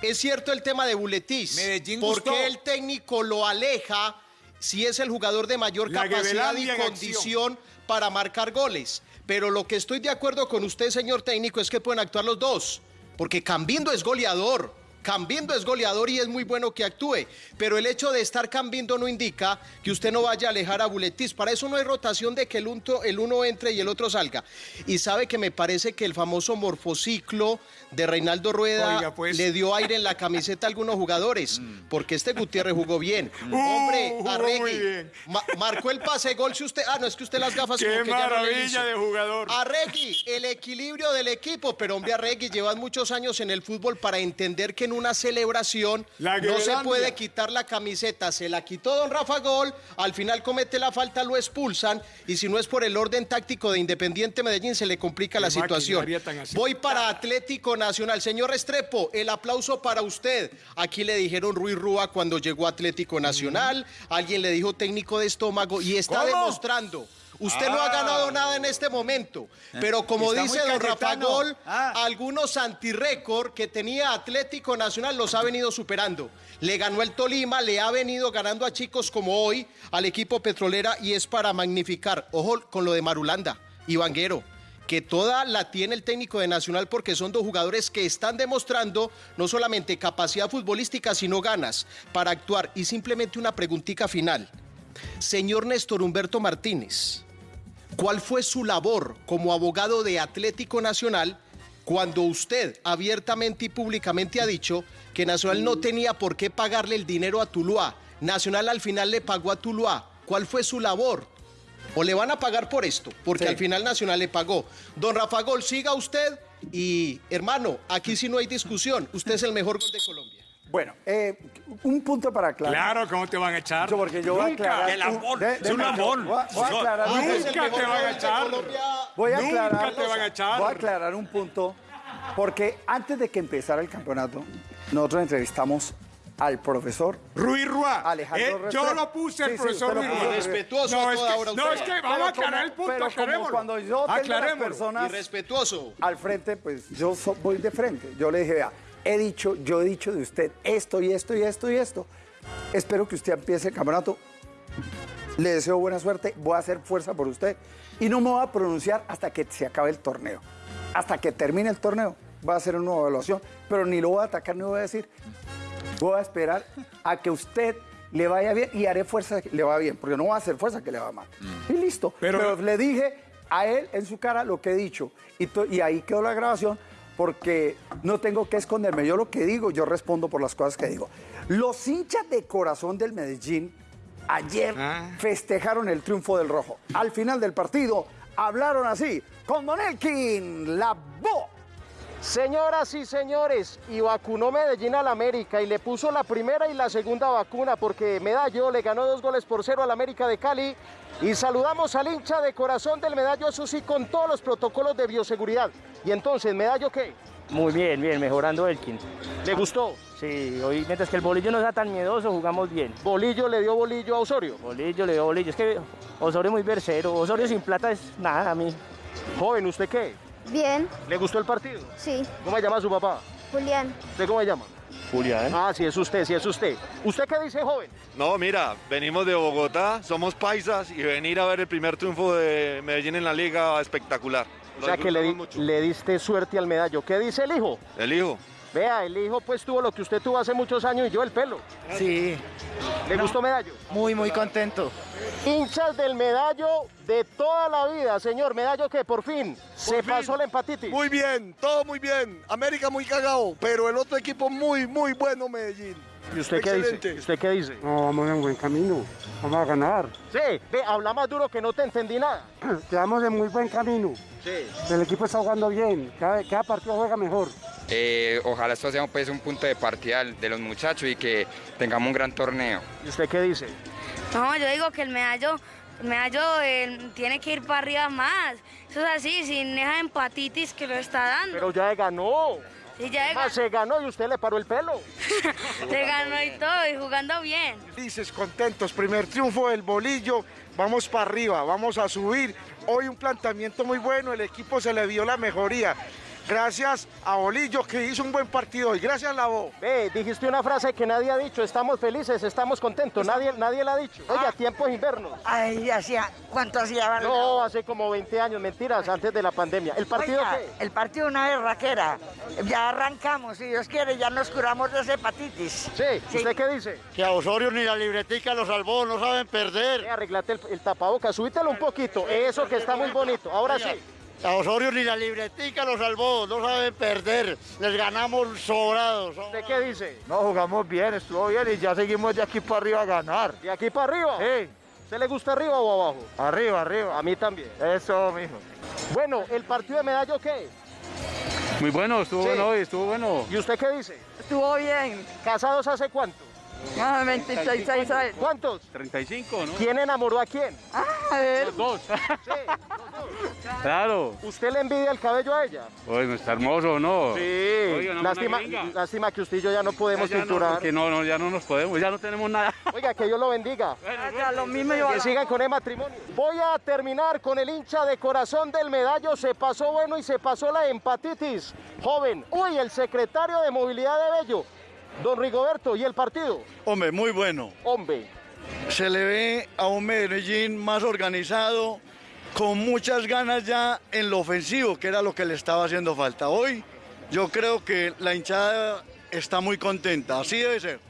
Es cierto el tema de Buletis. Medellín ¿Por gustó. qué el técnico lo aleja si es el jugador de mayor La capacidad y condición para marcar goles? Pero lo que estoy de acuerdo con usted, señor técnico, es que pueden actuar los dos. Porque Cambindo es goleador. Cambindo es goleador y es muy bueno que actúe, pero el hecho de estar Cambindo no indica que usted no vaya a alejar a Buletis. Para eso no hay rotación de que el uno, el uno entre y el otro salga. Y sabe que me parece que el famoso morfociclo de Reinaldo Rueda Oiga, pues. le dio aire en la camiseta a algunos jugadores, porque este Gutiérrez jugó bien. Uh, Hombre, jugó Arregui, ma- marcó el pase gol si usted... Ah, no, es que usted las gafas Qué como que ya no le maravilla de jugador. Arregui, el equilibrio del equipo, pero hombre Arregui, llevas muchos años en el fútbol para entender que en una celebración no se puede quitar la camiseta. Se la quitó don Rafa Gol, al final comete la falta, lo expulsan y si no es por el orden táctico de Independiente Medellín se le complica la situación. Voy para Atlético Nacional. Señor Restrepo, el aplauso para usted. Aquí le dijeron Ruiz Rúa cuando llegó a Atlético Nacional, alguien le dijo técnico de estómago y está ¿Cómo? demostrando. Usted no ha Ah. ganado nada en este momento, pero como Está dice don Rafa. Gol, Ah. algunos antirécord que tenía Atlético Nacional los ha venido superando. Le ganó el Tolima, le ha venido ganando a chicos como hoy al equipo petrolera y es para magnificar. Ojo con lo de Marulanda y Vanguero que toda la tiene el técnico de Nacional porque son dos jugadores que están demostrando no solamente capacidad futbolística, sino ganas para actuar. Y simplemente una preguntita final. Señor Néstor Humberto Martínez, ¿cuál fue su labor como abogado de Atlético Nacional cuando usted abiertamente y públicamente ha dicho que Nacional no tenía por qué pagarle el dinero a Tuluá? Nacional al final le pagó a Tuluá. ¿Cuál fue su labor? O le van a pagar por esto, porque Sí. al final Nacional le pagó. Don Rafa Gol, siga usted y hermano, aquí sí no hay discusión. Usted es el mejor gol de Colombia. Bueno, eh, un punto para aclarar. Claro, ¿cómo te van a echar? Yo, porque yo voy a aclarar. El amor, de- es un amor. Voy a, voy a Yo- aclarar. Es el Nunca te van a echar. Voy a Nunca aclarar. te van a echar. Voy a aclarar un punto. Porque antes de que empezara el campeonato, nosotros entrevistamos al profesor Ruiz Rúa. Alejandro Eh, yo lo puse el Sí, sí, profesor lo Ruiz. Rúa. Respetuoso No, a es toda que, hora no, es que vamos a aclarar como- el punto, pero aclarémoslo. cuando yo tengo las personas Irrespetuoso. al frente, pues yo so- voy de frente. Yo le dije, vea, he dicho, yo he dicho de usted esto y esto y esto y esto. Espero que usted empiece el campeonato. Le deseo buena suerte, voy a hacer fuerza por usted. Y no me voy a pronunciar hasta que se acabe el torneo. Hasta que termine el torneo. Va a hacer una nueva evaluación, pero ni lo voy a atacar ni voy a decir. Voy a esperar a que usted le vaya bien y haré fuerza que le va bien, porque no voy a hacer fuerza que le va mal. Y listo. Pero- Pero, le dije a él en su cara lo que he dicho. Y, y ahí quedó la grabación porque no tengo que esconderme. Yo lo que digo, yo respondo por las cosas que digo. Los hinchas de corazón del Medellín ayer Ah. festejaron el triunfo del rojo. Al final del partido hablaron así, con Don Elkin, la voz. Señoras y señores, y vacunó Medellín al América y le puso la primera y la segunda vacuna porque Medallo le ganó dos goles por cero al América de Cali. Y saludamos al hincha de corazón del Medallo, eso sí, con todos los protocolos de bioseguridad. Y entonces, ¿Medallo qué? Muy bien, bien, mejorando Elkin. ¿Le gustó? Sí, hoy mientras que el bolillo no sea tan miedoso, jugamos bien. Bolillo le dio bolillo a Osorio. Bolillo, le dio bolillo. Es que Osorio es muy versero. Osorio sin plata es nada a mí. Joven, ¿usted qué? Bien, ¿Le gustó el partido? sí. ¿Cómo se llama su papá? Julián, ¿Usted cómo se llama? Julián. Ah, sí, es usted, sí, es usted. ¿Usted qué dice, joven? No, mira, venimos de Bogotá, somos paisas y venir a ver el primer triunfo de Medellín en la liga espectacular. O sea que le, di- le diste suerte al medallo. ¿Qué dice el hijo? El hijo. Vea, el hijo pues tuvo lo que usted tuvo hace muchos años y yo el pelo. Sí, ¿Le gustó medallo? muy, muy contento. Hinchas del medallo de toda la vida, señor. Medallo que por fin se fin. pasó la empatitis. Muy bien, todo muy bien. América muy cagado, pero el otro equipo muy, muy bueno, Medellín. ¿Y usted qué Excelente. dice? ¿Y ¿Usted qué diise No, vamos en buen camino. Vamos a ganar. Sí, ve, habla más duro que no te entendí nada. Quedamos en muy buen camino. Sí. El equipo está jugando bien. Cada, cada partido juega mejor. Eh, ojalá esto sea pues, un punto de partida de los muchachos y que tengamos un gran torneo. ¿Y usted qué dice? no, yo digo que el medallo, el medallo eh, tiene que ir para arriba más. Eso es así, sin esa empatitis que lo está dando. Pero ya ganó. Ya Más se ganó y usted le paró el pelo. se ganó y todo, y jugando bien. Felices, contentos. Primer triunfo del bolillo. Vamos para arriba, vamos a subir. Hoy un planteamiento muy bueno, el equipo se le vio la mejoría. Gracias a Bolillo que hizo un buen partido y gracias Lavo. Ve, dijiste una frase que nadie ha dicho, estamos felices, estamos contentos, nadie, nadie la ha dicho. Oiga, tiempos invernos. Ay, hacía, ¿cuánto hacía? No, hace como 20 años, mentiras, antes de la pandemia. ¿El partido Oiga, qué? El partido una vez raquera. Ya arrancamos, si Dios quiere, ya nos curamos de esa hepatitis. Sí, ¿usted qué dice? Que a Osorio ni la libretica lo salvó, no saben perder. Eh, arreglate el, el tapabocas, subítelo un poquito, eso que está muy bonito. Ahora sí. A Osorio ni la libretica lo salvó, no saben perder. Les ganamos sobrados. ¿Usted qué dice? No, jugamos bien, estuvo bien y ya seguimos de aquí para arriba a ganar. ¿De aquí para arriba? Sí. ¿Se le gusta arriba o abajo? Arriba, arriba. A mí también. Eso, mijo. Bueno, ¿el partido de medallo qué? Muy bueno, estuvo Sí. bueno hoy, estuvo bueno. ¿Y usted qué dice? Estuvo bien. ¿Casados hace cuánto? Ah, 26 años. ¿Cuántos? 35, ¿no? ¿Quién enamoró a quién? A ver. Los dos. Claro. ¿Usted le envidia el cabello a ella? Oye, está hermoso, ¿no? Sí. Oiga, no, lástima, que usted y yo ya no podemos Ya no, cinturar. porque no, no, ya no nos podemos, ya no tenemos nada. Oiga, que Dios lo bendiga. Ya, lo mismo yo. Que sigan con el matrimonio. Voy a terminar con el hincha de corazón del medallo. Se pasó bueno y se pasó la empatitis. Joven, uy, el secretario de movilidad de Bello, don Rigoberto, ¿y el partido? Hombre, muy bueno. Hombre. Se le ve a un Medellín más organizado, con muchas ganas ya en lo ofensivo, que era lo que le estaba haciendo falta. Hoy yo creo que la hinchada está muy contenta, así debe ser.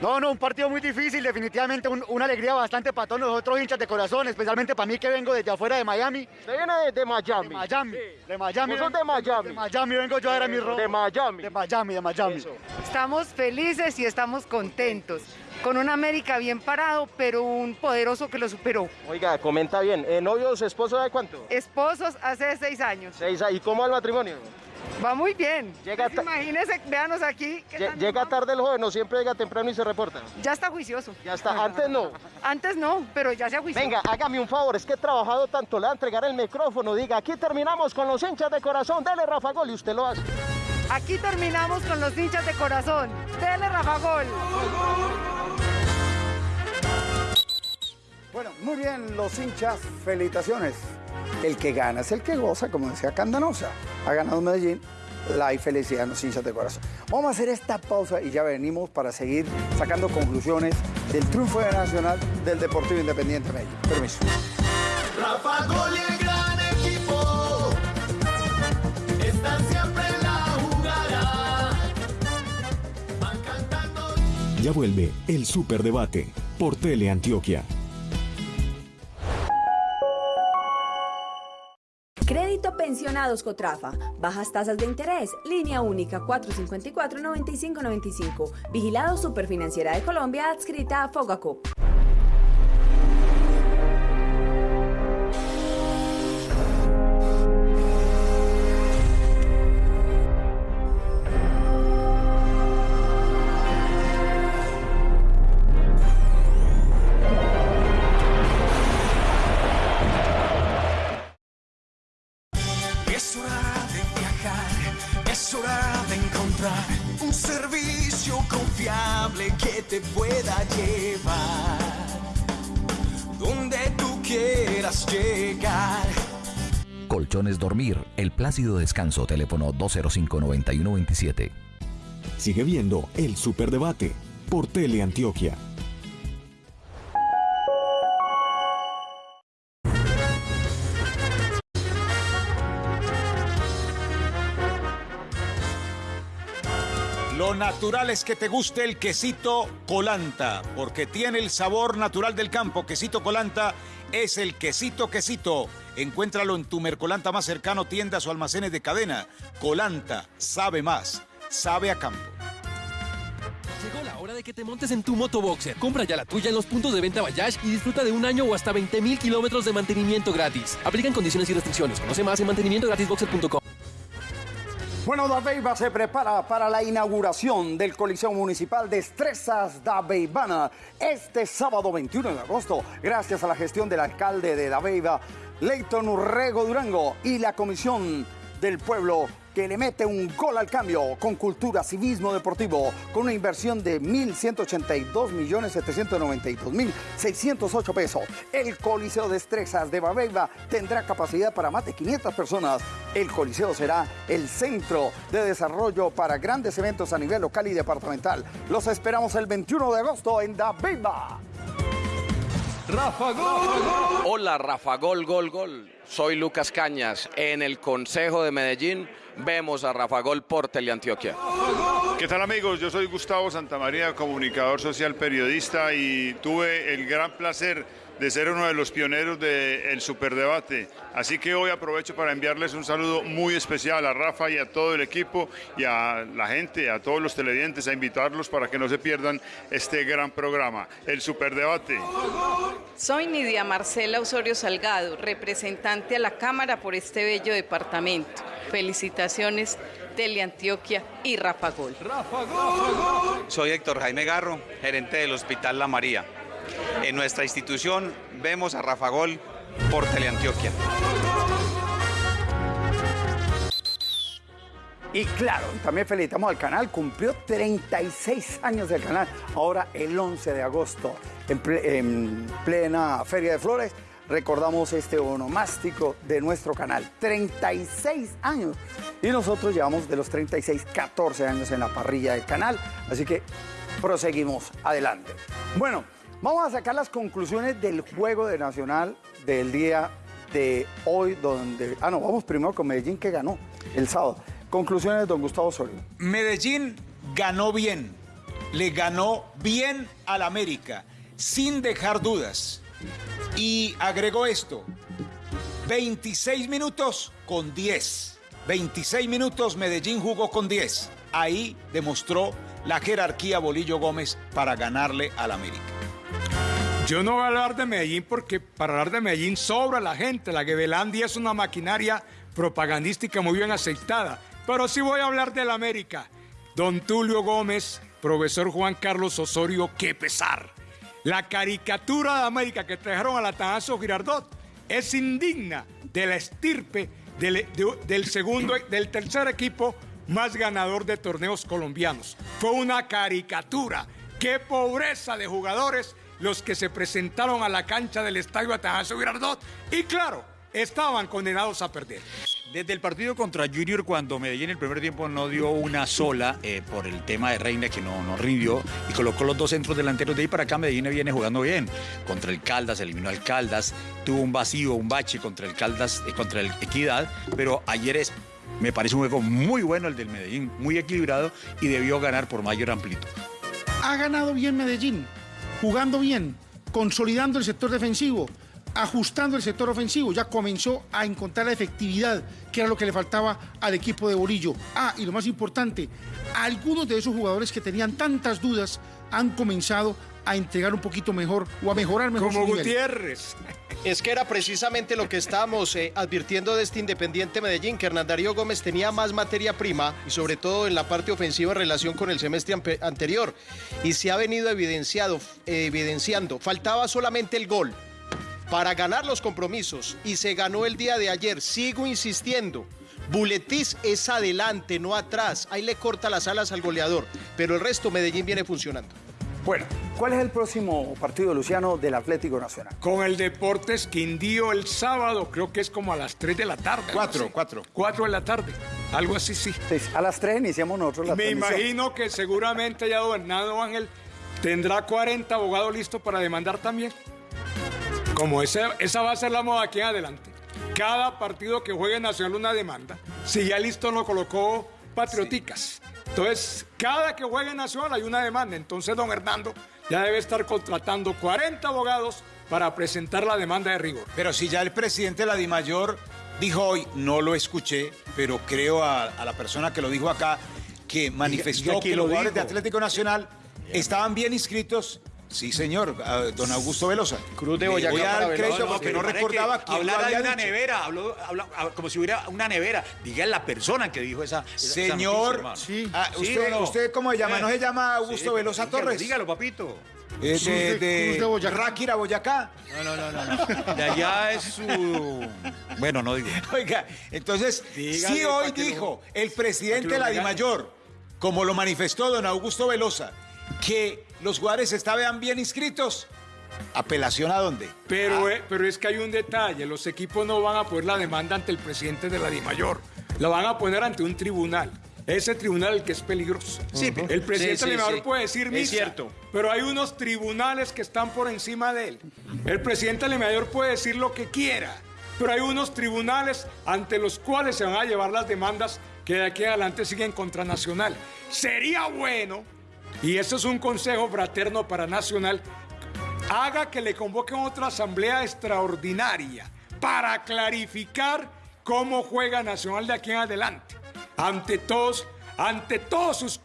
No, no, un partido muy difícil, definitivamente un- una alegría bastante para todos nosotros hinchas de corazón, especialmente para mí que vengo desde afuera de Miami. ¿Usted viene de, de Miami? De Miami, de Miami. ¿Vos sos de Miami? De Miami vengo yo a ver a mi robo. De Miami. De Miami, de Miami. Estamos felices y estamos contentos. Con un América bien parado, pero un poderoso que lo superó. Oiga, comenta bien. ¿Eh, ¿Novios, esposos de cuánto? Esposos hace seis años. Seis, ¿Y cómo va el matrimonio? Va muy bien. Llega Pues imagínese, véanos aquí. ¿Llega tarde el joven o siempre llega temprano y se reporta? Ya está juicioso. Ya está. Antes no. Antes no, pero ya se juició. Venga, hágame un favor, es que he trabajado tanto, le voy a entregar el micrófono, diga, aquí terminamos con los hinchas de corazón, dele Rafa Gol y usted lo hace. Aquí terminamos con los hinchas de corazón. Dele Rafa Gol. Bueno, muy bien, los hinchas, felicitaciones. El que gana es el que goza, como decía Candanosa. Ha ganado Medellín, la hay felicidad en los hinchas de corazón. Vamos a hacer esta pausa y ya venimos para seguir sacando conclusiones del triunfo de Nacional del Deportivo Independiente Medellín. Permiso. Rafa Gol y el gran equipo están siempre en la jugada. Ya vuelve el Superdebate por Tele Antioquia. Pensionados Cotrafa. Bajas tasas de interés. Línea única 454-9595. Vigilado Superfinanciera de Colombia adscrita a Fogacop. Es hora de viajar, es hora de encontrar un servicio confiable que te pueda llevar donde tú quieras llegar. Colchones Dormir, el plácido descanso, teléfono 205-9127. Sigue viendo el Superdebate por Tele Antioquia. Natural es que te guste el quesito colanta, porque tiene el sabor natural del campo. Quesito colanta es el quesito quesito. Encuéntralo en tu Mercolanta más cercano, tiendas o almacenes de cadena. Colanta, sabe más, sabe a campo. Llegó la hora de que te montes en tu motoboxer. Compra ya la tuya en los puntos de venta Bayash y disfruta de un año o hasta 20 mil kilómetros de mantenimiento gratis. Aplican condiciones y restricciones. Conoce más en mantenimientogratisboxer.com. Bueno, Dabeiba se prepara para la inauguración del Coliseo Municipal Destrezas Dabeibana este sábado 21 de agosto, gracias a la gestión del alcalde de Dabeiba, Leighton Urrego Durango, y la Comisión del Pueblo que le mete un gol al cambio con cultura, civismo deportivo, con una inversión de 1.182 millones 792 mil 608 pesos. El Coliseo de Destrezas de Babeiba tendrá capacidad para más de 500 personas. El Coliseo será el centro de desarrollo para grandes eventos a nivel local y departamental. Los esperamos el 21 de agosto en Babeiba. Rafa Gol. Hola, Rafa Gol, gol, gol. Soy Lucas Cañas. En el Consejo de Medellín vemos a Rafa Gol por Teleantioquia. ¿Qué tal amigos? Yo soy Gustavo Santamaría, comunicador social periodista y tuve el gran placer de ser uno de los pioneros del superdebate. Así que hoy aprovecho para enviarles un saludo muy especial a Rafa y a todo el equipo y a la gente, a todos los televidentes, a invitarlos para que no se pierdan este gran programa, el superdebate. Soy Nidia Marcela Osorio Salgado, representante a la Cámara por este bello departamento. Felicitaciones, Teleantioquia y Rafa Gol. Soy Héctor Jaime Garro, gerente del Hospital La María. En nuestra institución vemos a Rafa Gol por Teleantioquia. Y claro, también felicitamos al canal, cumplió 36 años del canal, ahora el 11 de agosto, en, en plena Feria de Flores, recordamos este onomástico de nuestro canal, 36 años. Y nosotros llevamos de los 36, 14 años en la parrilla del canal, así que proseguimos adelante. Bueno, vamos a sacar las conclusiones del juego de Nacional del día de hoy, donde... Ah, no, vamos primero con Medellín que ganó el sábado. Conclusiones de don Gustavo Osorio. Medellín ganó bien, le ganó bien al América, sin dejar dudas. Y agregó esto, 26 minutos con 10. 26 minutos Medellín jugó con 10. Ahí demostró la jerarquía Bolillo Gómez para ganarle al América. Yo no voy a hablar de Medellín porque para hablar de Medellín sobra la gente. La Gevelandia es una maquinaria propagandística muy bien aceitada. Pero sí voy a hablar del América. Don Tulio Gómez, profesor Juan Carlos Osorio, qué pesar. La caricatura de América que trajeron al Atanasio Girardot es indigna de la estirpe del, de- del segundo, del tercer equipo más ganador de torneos colombianos. Fue una caricatura. Qué pobreza de jugadores los que se presentaron a la cancha del estadio Atanasio Girardot. Y claro, estaban condenados a perder. Desde el partido contra Junior, cuando Medellín en el primer tiempo no dio una sola eh, por el tema de Reina, que no, no rindió, y colocó los dos centros delanteros de ahí para acá, Medellín viene jugando bien. Contra el Caldas, eliminó al Caldas, tuvo un vacío, un bache contra el Caldas, eh, contra el Equidad, pero ayer es, me parece un juego muy bueno el del Medellín, muy equilibrado y debió ganar por mayor amplitud. Ha ganado bien Medellín, jugando bien, consolidando el sector defensivo, ajustando el sector ofensivo. Ya comenzó a encontrar la efectividad, que era lo que le faltaba al equipo de Bolillo. Ah, y lo más importante, algunos de esos jugadores que tenían tantas dudas han comenzado a entregar un poquito mejor o a mejorar mejor su nivel. Gutiérrez. Es que era precisamente lo que estábamos eh, advirtiendo de este Independiente Medellín, que Hernán Darío Gómez tenía más materia prima y sobre todo en la parte ofensiva en relación con el semestre anterior. Y se ha venido evidenciado, eh, evidenciando. Faltaba solamente el gol para ganar los compromisos y se ganó el día de ayer. Sigo insistiendo. Buletis es adelante, no atrás. Ahí le corta las alas al goleador. Pero el resto Medellín viene funcionando. Bueno, ¿cuál es el próximo partido, Luciano, del Atlético Nacional? Con el Deportes Quindío el sábado, creo que es como a las 3 de la tarde. Cuatro, cuatro. 4 de la tarde, algo así, sí. a las 3 iniciamos nosotros la Me transmisión. imagino que seguramente ya don Hernando Ángel tendrá 40 abogados listos para demandar también. Como esa, esa va a ser la moda aquí en adelante. Cada partido que juegue Nacional una demanda. Si ya listo lo colocó Patrioticas. Entonces, cada que juegue Nacional hay una demanda. Entonces, don Hernando ya debe estar contratando 40 abogados para presentar la demanda de rigor. Pero si ya el presidente de la DIMAYOR dijo hoy, no lo escuché, pero creo a, a la persona que lo dijo acá, que manifestó diga que los lo jugadores de. Atlético Nacional estaban bien inscritos. Sí, señor, don Augusto Velosa. Cruz Le voy a dar crédito porque no recordaba quién lo hablara de una dicho. nevera, habló, habló- ah, como si hubiera una nevera. Diga la persona que dijo esa. esa- esa Señor, noticia, hermano. ah, ¿Sí usted, no? ¿usted cómo se llama? ¿No se llama Augusto Sí, Velosa dígalo, Torres? Dígalo, papito. Eh, Cruz de, de- de Cruz de Boyacá. Ráquira, Boyacá. No, no, no, no. no. De allá es su. Bueno, no digo. Oiga, entonces, Dígale sí hoy que lo- dijo el presidente que de la. DIMAYOR, como lo manifestó don Augusto Velosa, que los jugadores estaban bien inscritos. ¿Apelación a dónde? Pero, eh, pero es que hay un detalle, los equipos no van a poner la demanda ante el presidente de la DIMAYOR, la van a poner ante un tribunal. Ese tribunal el que es peligroso. Sí, el presidente sí, sí, de la DIMAYOR sí. puede decir Es misa, cierto. pero hay unos tribunales que están por encima de él. El presidente de la DIMAYOR puede decir lo que quiera, pero hay unos tribunales ante los cuales se van a llevar las demandas que de aquí adelante siguen contra Nacional. Sería bueno, y eso es un consejo fraterno para Nacional, haga que le convoquen otra asamblea extraordinaria para clarificar cómo juega Nacional de aquí en adelante. Ante todos, ante todos sus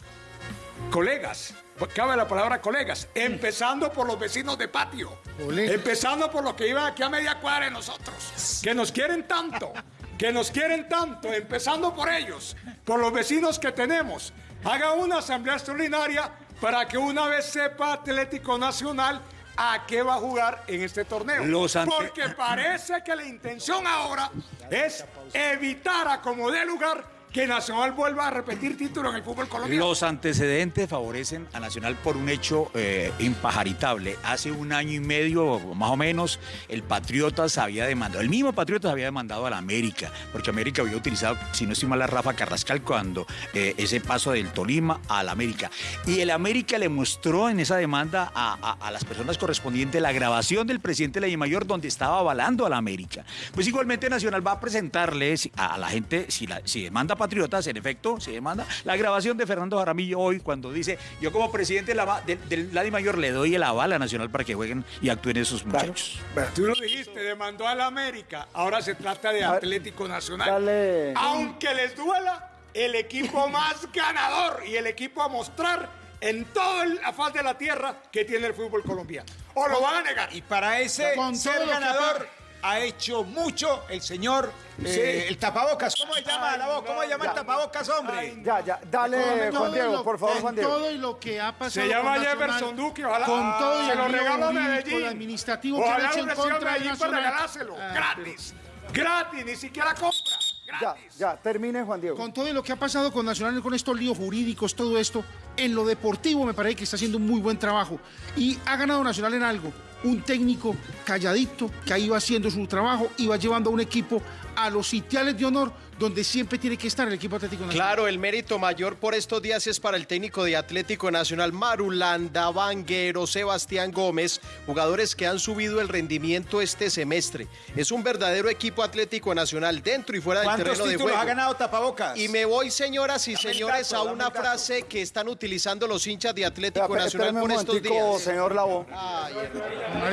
colegas. Cabe la palabra colegas, empezando por los vecinos de patio, empezando por los que iban aquí a media cuadra de nosotros, que nos quieren tanto, que nos quieren tanto, empezando por ellos, por los vecinos que tenemos. Haga una asamblea extraordinaria para que una vez sepa Atlético Nacional a qué va a jugar en este torneo. Los ante- Porque parece que la intención ahora es evitar a como dé lugar que Nacional vuelva a repetir título en el fútbol colombiano. Los antecedentes favorecen a Nacional por un hecho eh, impajaritable. Hace un año y medio, más o menos, el Patriotas había demandado, el mismo Patriotas había demandado a la América, porque América había utilizado, si no estoy mal, a Rafa Carrascal cuando eh, ese paso del Tolima a la América. Y el América le mostró en esa demanda a, a- las personas correspondientes la grabación del presidente de la Mayor donde estaba avalando a la América. Pues igualmente Nacional va a presentarles a, a la gente, si, la, si demanda Patriotas, en efecto, si demanda, la grabación de Fernando Jaramillo hoy cuando dice, yo como presidente de la, de, del Ladi Mayor le doy el aval a Nacional para que jueguen y actúen esos muchachos. Tú lo dijiste, demandó a la América. Ahora se trata de Atlético Nacional. dale. Aunque les duela, el equipo más ganador y el equipo a mostrar en toda la faz de la tierra que tiene el fútbol colombiano. O lo van a negar. Y para ese Con ser ganador ha hecho mucho el señor, eh, Sí. el tapabocas. ¿Cómo se llama la voz? ¿Cómo se llama el ya. tapabocas, hombre? Ya, ya, dale, Juan Diego, lo- por favor, con Juan Diego. todo y lo que ha pasado. Se llama con Nacional, Jefferson Duque, ojalá- Con todo y se el lo regalo a Medellín. el administrativo que Ojalá han hecho en contra de Medellín para Nacional. regalárselo, Ah, gratis. Gratis, ni siquiera compra. Ya, ya, termine, Juan Diego. Con todo lo que ha pasado con Nacional, con estos líos jurídicos, todo esto, en lo deportivo me parece que está haciendo un muy buen trabajo. Y ha ganado Nacional en algo. Un técnico calladito que iba haciendo su trabajo, iba llevando a un equipo a los sitiales de honor donde siempre tiene que estar el equipo Atlético Nacional. Claro, el mérito mayor por estos días es para el técnico de Atlético Nacional, Marulanda, Vanguero, Sebastián Gómez, jugadores que han subido el rendimiento este semestre. Es un verdadero equipo Atlético Nacional dentro y fuera del ¿Cuántos terreno de juego. ha ganado tapabocas? Y me voy, señoras y Dame señores, dato, a una frase que están utilizando los hinchas de Atlético Nacional por estos días. señor Lavo.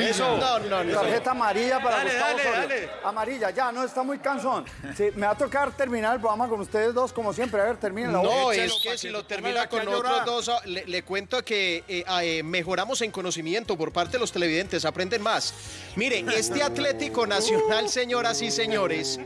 Eso. No, no, no. Tarjeta amarilla para Dale, Gustavo dale. Amarilla, ya, no, está muy cansón. Sí, me va a tocar terminar el programa con ustedes dos, como siempre. A ver, termina la No, es que si lo termina con otros dos, ah, le, le cuento que eh, ah, eh, mejoramos en conocimiento por parte de los televidentes, aprenden más. Miren, este Atlético Nacional, señoras y señores,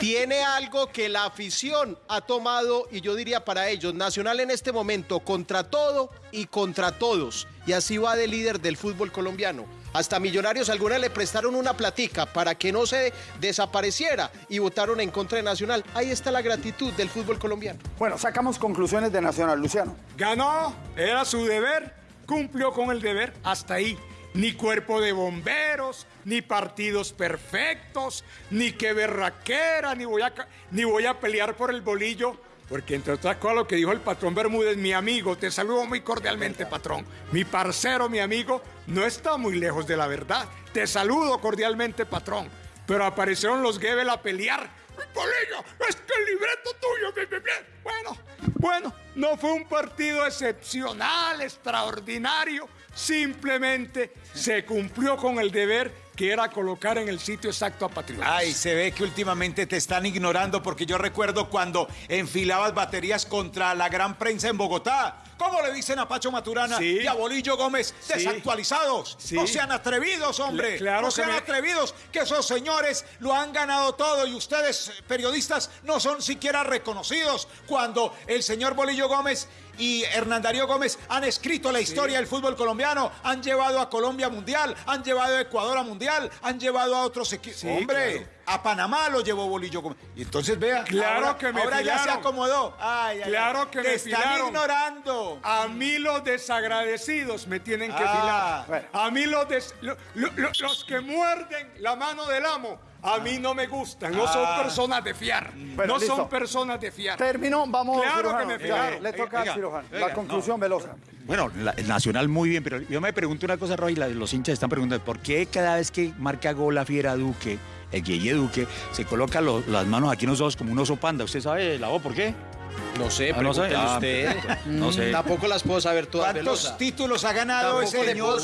tiene algo que la afición ha tomado, y yo diría para ellos, Nacional en este momento, contra todo y contra todos, y así va de líder del fútbol colombiano. Hasta Millonarios algunas le prestaron una platica para que no se desapareciera y votaron en contra de Nacional. Ahí está la gratitud del fútbol colombiano. Bueno, sacamos conclusiones de Nacional, Luciano. Ganó, era su deber, cumplió con el deber, hasta ahí. Ni cuerpo de bomberos, ni partidos perfectos, ni que berraquera, ni voy a, ni voy a pelear por el bolillo. Porque entre otras cosas lo que dijo el patrón Bermúdez, mi amigo, te saludo muy cordialmente, patrón. Mi parcero, mi amigo, no está muy lejos de la verdad. Te saludo cordialmente, patrón. Pero aparecieron los Gebel a pelear. Bolillo, es que el libreto tuyo. Bueno, bueno, no fue un partido excepcional, extraordinario. Simplemente se cumplió con el deber que era colocar en el sitio exacto a Patriotas. Ay, se ve que últimamente te están ignorando porque yo recuerdo cuando enfilabas baterías contra la gran prensa en Bogotá. ¿Cómo le dicen a Pacho Maturana Sí. y a Bolillo Gómez? Sí. Desactualizados. Sí. No sean atrevidos, hombre. Cl- claro no sean me- atrevidos, que esos señores lo han ganado todo y ustedes, periodistas, no son siquiera reconocidos cuando el señor Bolillo Gómez y Hernán Darío Gómez han escrito la historia del fútbol colombiano, han llevado a Colombia a Mundial, han llevado a Ecuador a Mundial, han llevado a otros equipos. Hombre, a Panamá lo llevó Bolillo Gómez. Y entonces vea, Claro ahora, que me ahora ya se acomodó. Ay, ay, Claro ay. que Te me están filaron. ignorando. A mí los desagradecidos me tienen que Ah, filar. A mí los, des- lo- lo- lo- los que muerden la mano del amo, a mí no me gustan. No son Ah. personas de fiar. Bueno, no listo. son personas de fiar. Terminó, vamos Claro cirujano. que me Ya, filaron. Le toca Oiga, al cirujano. oiga, la conclusión no. velosa. Bueno, la- el Nacional muy bien, pero yo me pregunto una cosa, Roy, la- los hinchas están preguntando, ¿por qué cada vez que marca gol la Fiera Duque, el Guille Duque, se coloca lo- las manos aquí en los ojos como un oso panda? ¿Usted sabe, la voz, por qué? No sé, Ah, no pregúntele Ah, usted. No sé. Tampoco las puedo saber todas, ¿Cuántos Velosa. títulos ha ganado ese señor?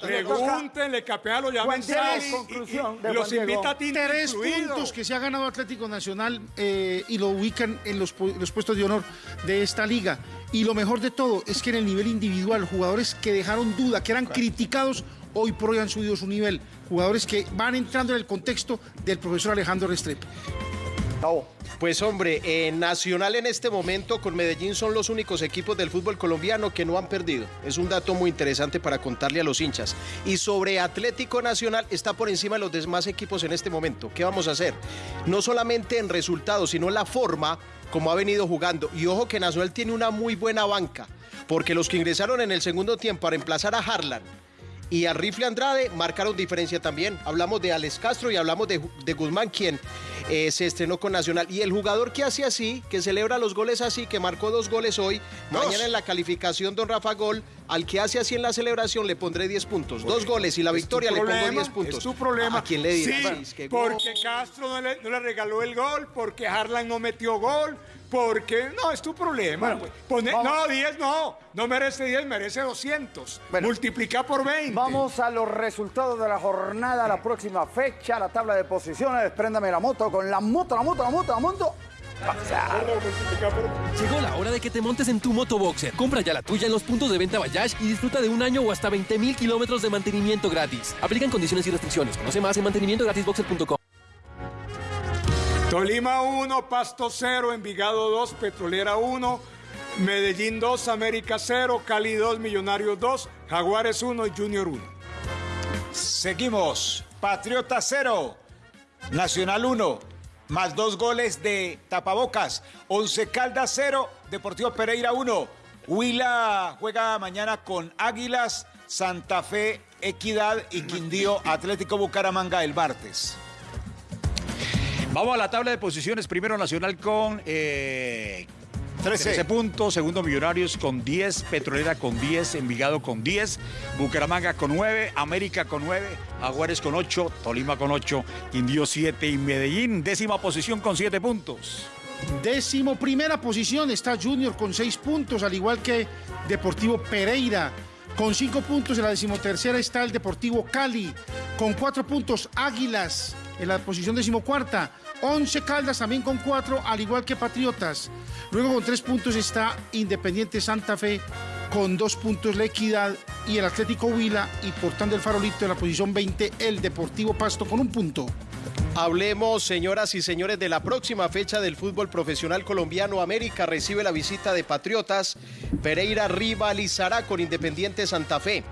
Pregúntenle que apenas lo llamen Juan Diego, sale y- conclusión de y los invita a ti Tres incluido. puntos que se ha ganado Atlético Nacional eh, y lo ubican en los, los puestos de honor de esta liga. Y lo mejor de todo es que en el nivel individual, jugadores que dejaron duda, que eran criticados, hoy por hoy han subido su nivel. Jugadores que van entrando en el contexto del profesor Alejandro Restrepo. Pues hombre, Nacional en este momento con Medellín son los únicos equipos del fútbol colombiano que no han perdido. Es un dato muy interesante para contarle a los hinchas. Y sobre Atlético Nacional está por encima de los demás equipos en este momento. ¿Qué vamos a hacer? No solamente en resultados, sino en la forma como ha venido jugando. Y ojo que Nacional tiene una muy buena banca, porque los que ingresaron en el segundo tiempo a reemplazar a Harlan y a Rifle Andrade marcaron diferencia también. Hablamos de Alex Castro y hablamos de, de Guzmán, quien eh, se estrenó con Nacional. Y el jugador que hace así, que celebra los goles así, que marcó dos goles hoy, mañana en la calificación, don Rafa Gol, al que hace así en la celebración le pondré 10 puntos. Dos goles y la victoria le pongo 10 puntos. Es tu problema. ¿A quién le dirás? Sí, porque Castro no le, no le regaló el gol, porque Harlan no metió gol, porque... No, es tu problema. pues. Pone- no, 10 no. No merece 10, merece 200. Multiplica por 20. Vamos a los resultados de la jornada, la próxima fecha, la tabla de posiciones. Despréndame la moto con la moto, la moto, la moto, la moto. Llegó la hora de que te montes en tu moto boxer. Compra ya la tuya en los puntos de venta Bayash y disfruta de un año o hasta 20 mil kilómetros de mantenimiento gratis. Aplican condiciones y restricciones. Conoce más en mantenimientogratisboxer.com. Tolima 1, Pasto 0, Envigado 2, Petrolera 1, Medellín 2, América 0, Cali 2, Millonarios 2, Jaguares 1 y Junior 1. Seguimos. Patriota 0, Nacional 1, más dos goles de Tapabocas. Once Caldas 0, Deportivo Pereira 1. Huila juega mañana con Águilas, Santa Fe, Equidad y Quindío Atlético Bucaramanga el martes. Vamos a la tabla de posiciones. Primero Nacional con eh, 13. 13 puntos. Segundo Millonarios con 10. Petrolera con 10. Envigado con 10. Bucaramanga con 9. América con 9. Aguares con 8. Tolima con 8. Quindío 7. Y Medellín, décima posición con 7 puntos. Décimo primera posición está Junior con seis puntos, al igual que Deportivo Pereira. Con cinco puntos en la decimotercera está el Deportivo Cali. Con cuatro puntos Águilas en la posición decimocuarta. Once Caldas también con cuatro, al igual que Patriotas. Luego con tres puntos está Independiente Santa Fe. Con dos puntos la Equidad y el Atlético Huila. Y portando el farolito en la posición 20 el Deportivo Pasto con un punto. Hablemos, señoras y señores, de la próxima fecha del fútbol profesional colombiano. América recibe la visita de Patriotas. Pereira rivalizará con Independiente Santa Fe.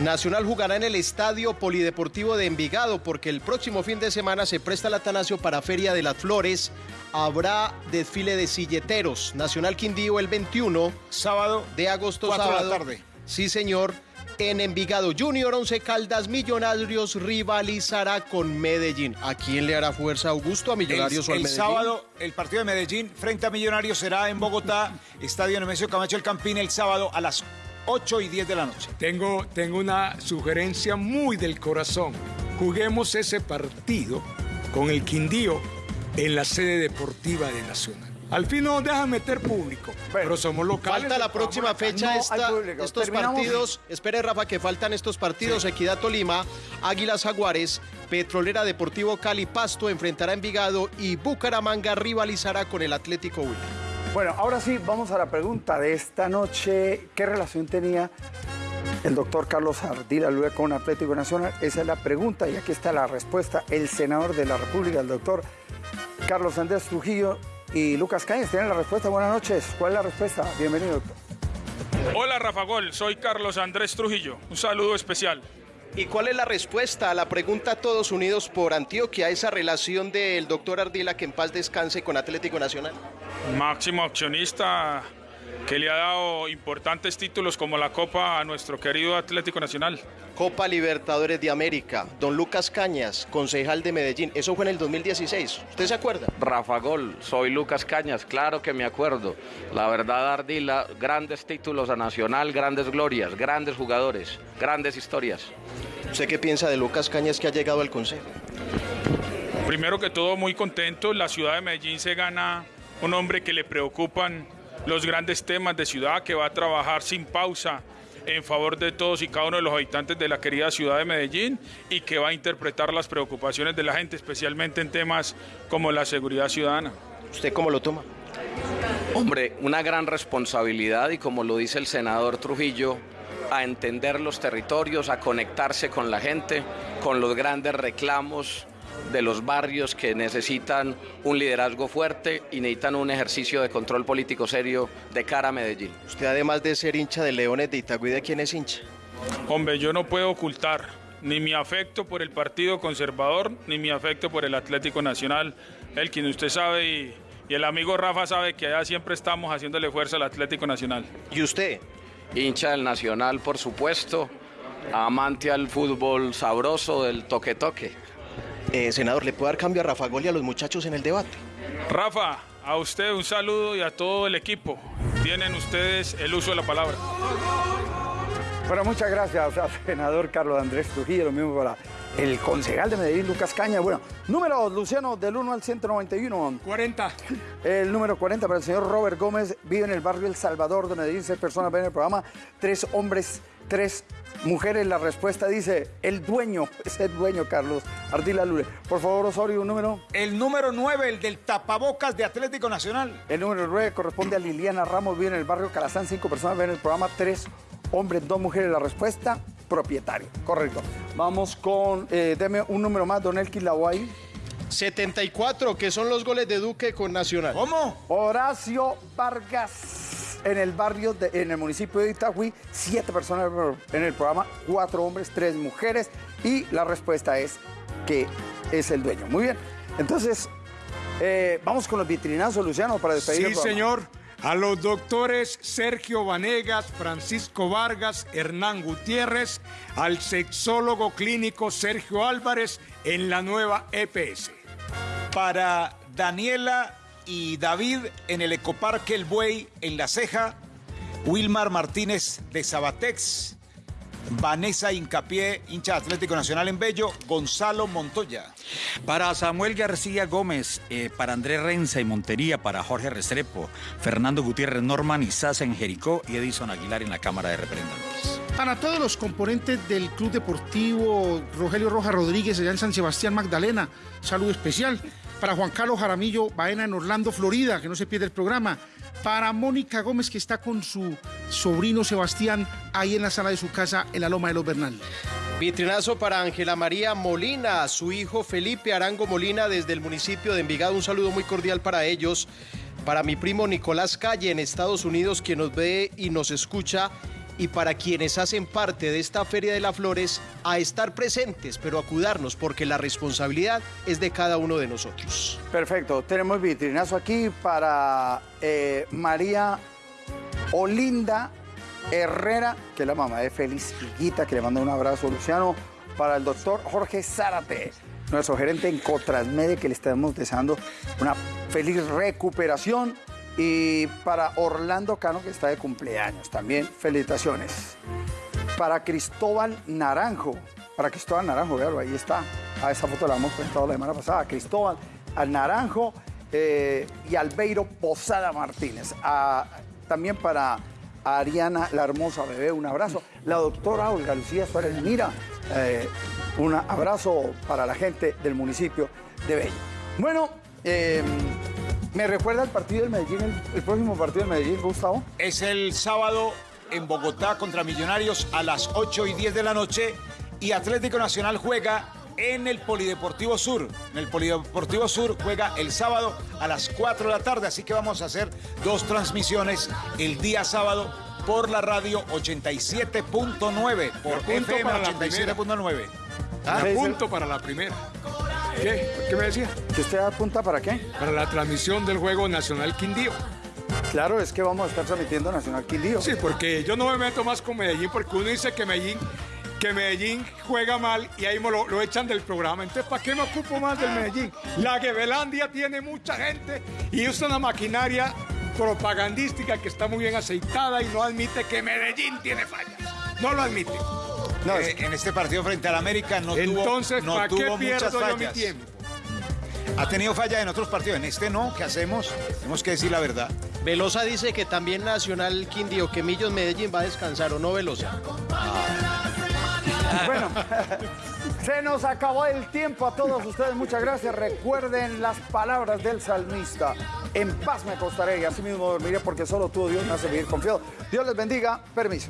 Nacional jugará en el Estadio Polideportivo de Envigado porque el próximo fin de semana se presta el Atanasio para Feria de las Flores. Habrá desfile de silleteros. Nacional Quindío el 21. Sábado. De agosto, cuatro de la sábado. tarde. Sí, señor. En Envigado Junior, Once Caldas, Millonarios rivalizará con Medellín. ¿A quién le hará fuerza Augusto? ¿A Millonarios el, o al el Medellín? sábado, el partido de Medellín frente a Millonarios será en Bogotá, Estadio Nemesio Camacho El Campín, el sábado a las 8 y 10 de la noche. Tengo, tengo una sugerencia muy del corazón. Juguemos ese partido con el Quindío en la sede deportiva de Nacional. Al fin no nos dejan meter público, pero somos locales. Falta la próxima fecha No esta- estos Terminamos. partidos. Espere, Rafa, que faltan estos partidos. Equidad Tolima, Águilas Jaguares, Petrolera Deportivo Cali Pasto enfrentará a Envigado y Bucaramanga rivalizará con el Atlético Huila. Bueno, ahora sí, vamos a la pregunta de esta noche. ¿Qué relación tenía el doctor Carlos Ardila Lue con Atlético Nacional? Esa es la pregunta y aquí está la respuesta. El senador de la República, el doctor Carlos Andrés Trujillo, y Lucas Cañas tienen la respuesta. Buenas noches. ¿Cuál es la respuesta? Bienvenido. Hola Rafa Gol, soy Carlos Andrés Trujillo. Un saludo especial. ¿Y cuál es la respuesta a la pregunta Todos Unidos por Antioquia, esa relación del doctor Ardila que en paz descanse con Atlético Nacional? Máximo accionista que le ha dado importantes títulos como la Copa a nuestro querido Atlético Nacional. Copa Libertadores de América, don Lucas Cañas, concejal de Medellín, eso fue en el 2016, ¿usted se acuerda? Rafa Gol, soy Lucas Cañas, claro que me acuerdo. La verdad, Ardila, grandes títulos a Nacional, grandes glorias, grandes jugadores, grandes historias. ¿Usted qué piensa de Lucas Cañas que ha llegado al consejo? Primero que todo, muy contento. La ciudad de Medellín se gana un hombre que le preocupan los grandes temas de ciudad, que va a trabajar sin pausa en favor de todos y cada uno de los habitantes de la querida ciudad de Medellín y que va a interpretar las preocupaciones de la gente, especialmente en temas como la seguridad ciudadana. ¿Usted cómo lo toma? Hombre, una gran responsabilidad y como lo dice el senador Trujillo, a entender los territorios, a conectarse con la gente, con los grandes reclamos de los barrios que necesitan un liderazgo fuerte y necesitan un ejercicio de control político serio de cara a Medellín. Usted además de ser hincha de Leones de Itagüí, ¿de quién es hincha? Hombre, yo no puedo ocultar ni mi afecto por el Partido Conservador, ni mi afecto por el Atlético Nacional, el quien usted sabe y, y el amigo Rafa sabe que allá siempre estamos haciéndole fuerza al Atlético Nacional. ¿Y usted? Hincha del Nacional, por supuesto, amante al fútbol sabroso, del toque-toque. Eh, senador, ¿le puede dar cambio a Rafa Gol y a los muchachos en el debate? Rafa, a usted un saludo y a todo el equipo. Tienen ustedes el uso de la palabra. Bueno, muchas gracias al senador Carlos Andrés Trujillo, lo mismo para el concejal de Medellín, Lucas Caña. Bueno, número, Luciano, del 1 al 191. 40. El número 40 para el señor Robert Gómez, vive en el barrio El Salvador de Medellín, seis personas ven el programa, tres hombres, tres mujeres. La respuesta dice, el dueño, es el dueño, Carlos Ardila Lule. Por favor, Osorio, un número. El número 9, el del tapabocas de Atlético Nacional. El número 9 corresponde a Liliana Ramos, vive en el barrio Calazán, cinco personas ven el programa, tres hombres, dos mujeres. La respuesta, propietario. Correcto. Vamos con, eh, deme un número más, Don Elkin Laway. 74, que son los goles de Duque con Nacional. ¿Cómo? Horacio Vargas, en el barrio, de- en el municipio de Itagüí, siete personas en el programa, cuatro hombres, tres mujeres, y la respuesta es que es el dueño. Muy bien. Entonces, eh, vamos con los vitrinazos, Luciano, para despedir Sí, señor. A los doctores Sergio Vanegas, Francisco Vargas, Hernán Gutiérrez, al sexólogo clínico Sergio Álvarez en la nueva EPS. Para Daniela y David en el Ecoparque El Buey en La Ceja. Wilmar Martínez de Sabatex. Vanessa Incapié, hincha de Atlético Nacional en Bello. Gonzalo Montoya. Para Samuel García Gómez, eh, para Andrés Renza y Montería, para Jorge Restrepo, Fernando Gutiérrez Norman y Sasa en Jericó y Edison Aguilar en la Cámara de Representantes. Para todos los componentes del Club Deportivo Rogelio Rojas Rodríguez allá en San Sebastián Magdalena, saludo especial. Para Juan Carlos Jaramillo Baena en Orlando, Florida, que no se pierde el programa. Para Mónica Gómez, que está con su sobrino Sebastián ahí en la sala de su casa en la Loma de los Bernal. Vitrinazo para Ángela María Molina, su hijo Felipe Arango Molina desde el municipio de Envigado. Un saludo muy cordial para ellos. Para mi primo Nicolás Calle en Estados Unidos, quien nos ve y nos escucha. Y para quienes hacen parte de esta Feria de las Flores, a estar presentes, pero a cuidarnos, porque la responsabilidad es de cada uno de nosotros. Perfecto, tenemos vitrinazo aquí para eh, María Olinda Herrera, que es la mamá de Félix Higuita, que le manda un abrazo, Luciano, para el doctor Jorge Zárate, nuestro gerente en Cotrasmede, que le estamos deseando una feliz recuperación. Y para Orlando Cano, que está de cumpleaños también, felicitaciones. Para Cristóbal Naranjo, para Cristóbal Naranjo, véalo, ahí está. A esa foto la hemos presentado la semana pasada. Cristóbal al Naranjo eh, y Albeiro Posada Martínez. También para Ariana, la hermosa bebé, un abrazo. La doctora Olga Lucía Suárez Mira, eh, un abrazo para la gente del municipio de Bello. Bueno, eh, ¿me recuerda el partido del Medellín, el, el próximo partido del Medellín, Gustavo? Es el sábado en Bogotá contra Millonarios a las 8 y 10 de la noche. Y Atlético Nacional juega en el Polideportivo Sur. En el Polideportivo Sur juega el sábado a las 4 de la tarde, así que vamos a hacer dos transmisiones el día sábado por la radio 87.9, por punto FM para la 87.9. Ah, punto para la primera. ¿Qué? ¿Qué me decía? ¿Que usted apunta para qué? Para la transmisión del Juego Nacional Quindío. Claro, es que vamos a estar transmitiendo Nacional Quindío. Sí, porque yo no me meto más con Medellín, porque uno dice que Medellín, que Medellín juega mal y ahí lo, lo echan del programa. Entonces, ¿para qué me ocupo más del Medellín? La Gevelandia tiene mucha gente y usa una maquinaria propagandística que está muy bien aceitada y no admite que Medellín tiene fallas. No lo admite. No, Eh, en este partido frente al América no Entonces, tuvo, no ¿para qué muchas pierdo yo mi fallas. tiempo? Ha tenido fallas en otros partidos, en este no. ¿Qué hacemos? Tenemos que decir la verdad. Velosa dice que también Nacional Quindío, que Millos Medellín va a descansar, ¿o no, Velosa? Bueno, se nos acabó el tiempo a todos ustedes. Muchas gracias. Recuerden las palabras del salmista. En paz me acostaré y así mismo dormiré porque solo tú, Dios, me hace vivir confiado. Dios les bendiga. Permiso.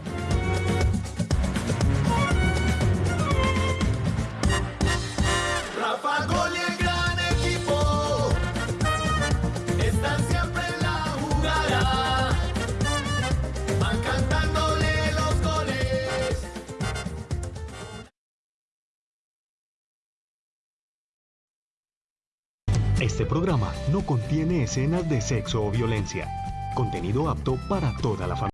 Este programa no contiene escenas de sexo o violencia. Contenido apto para toda la familia.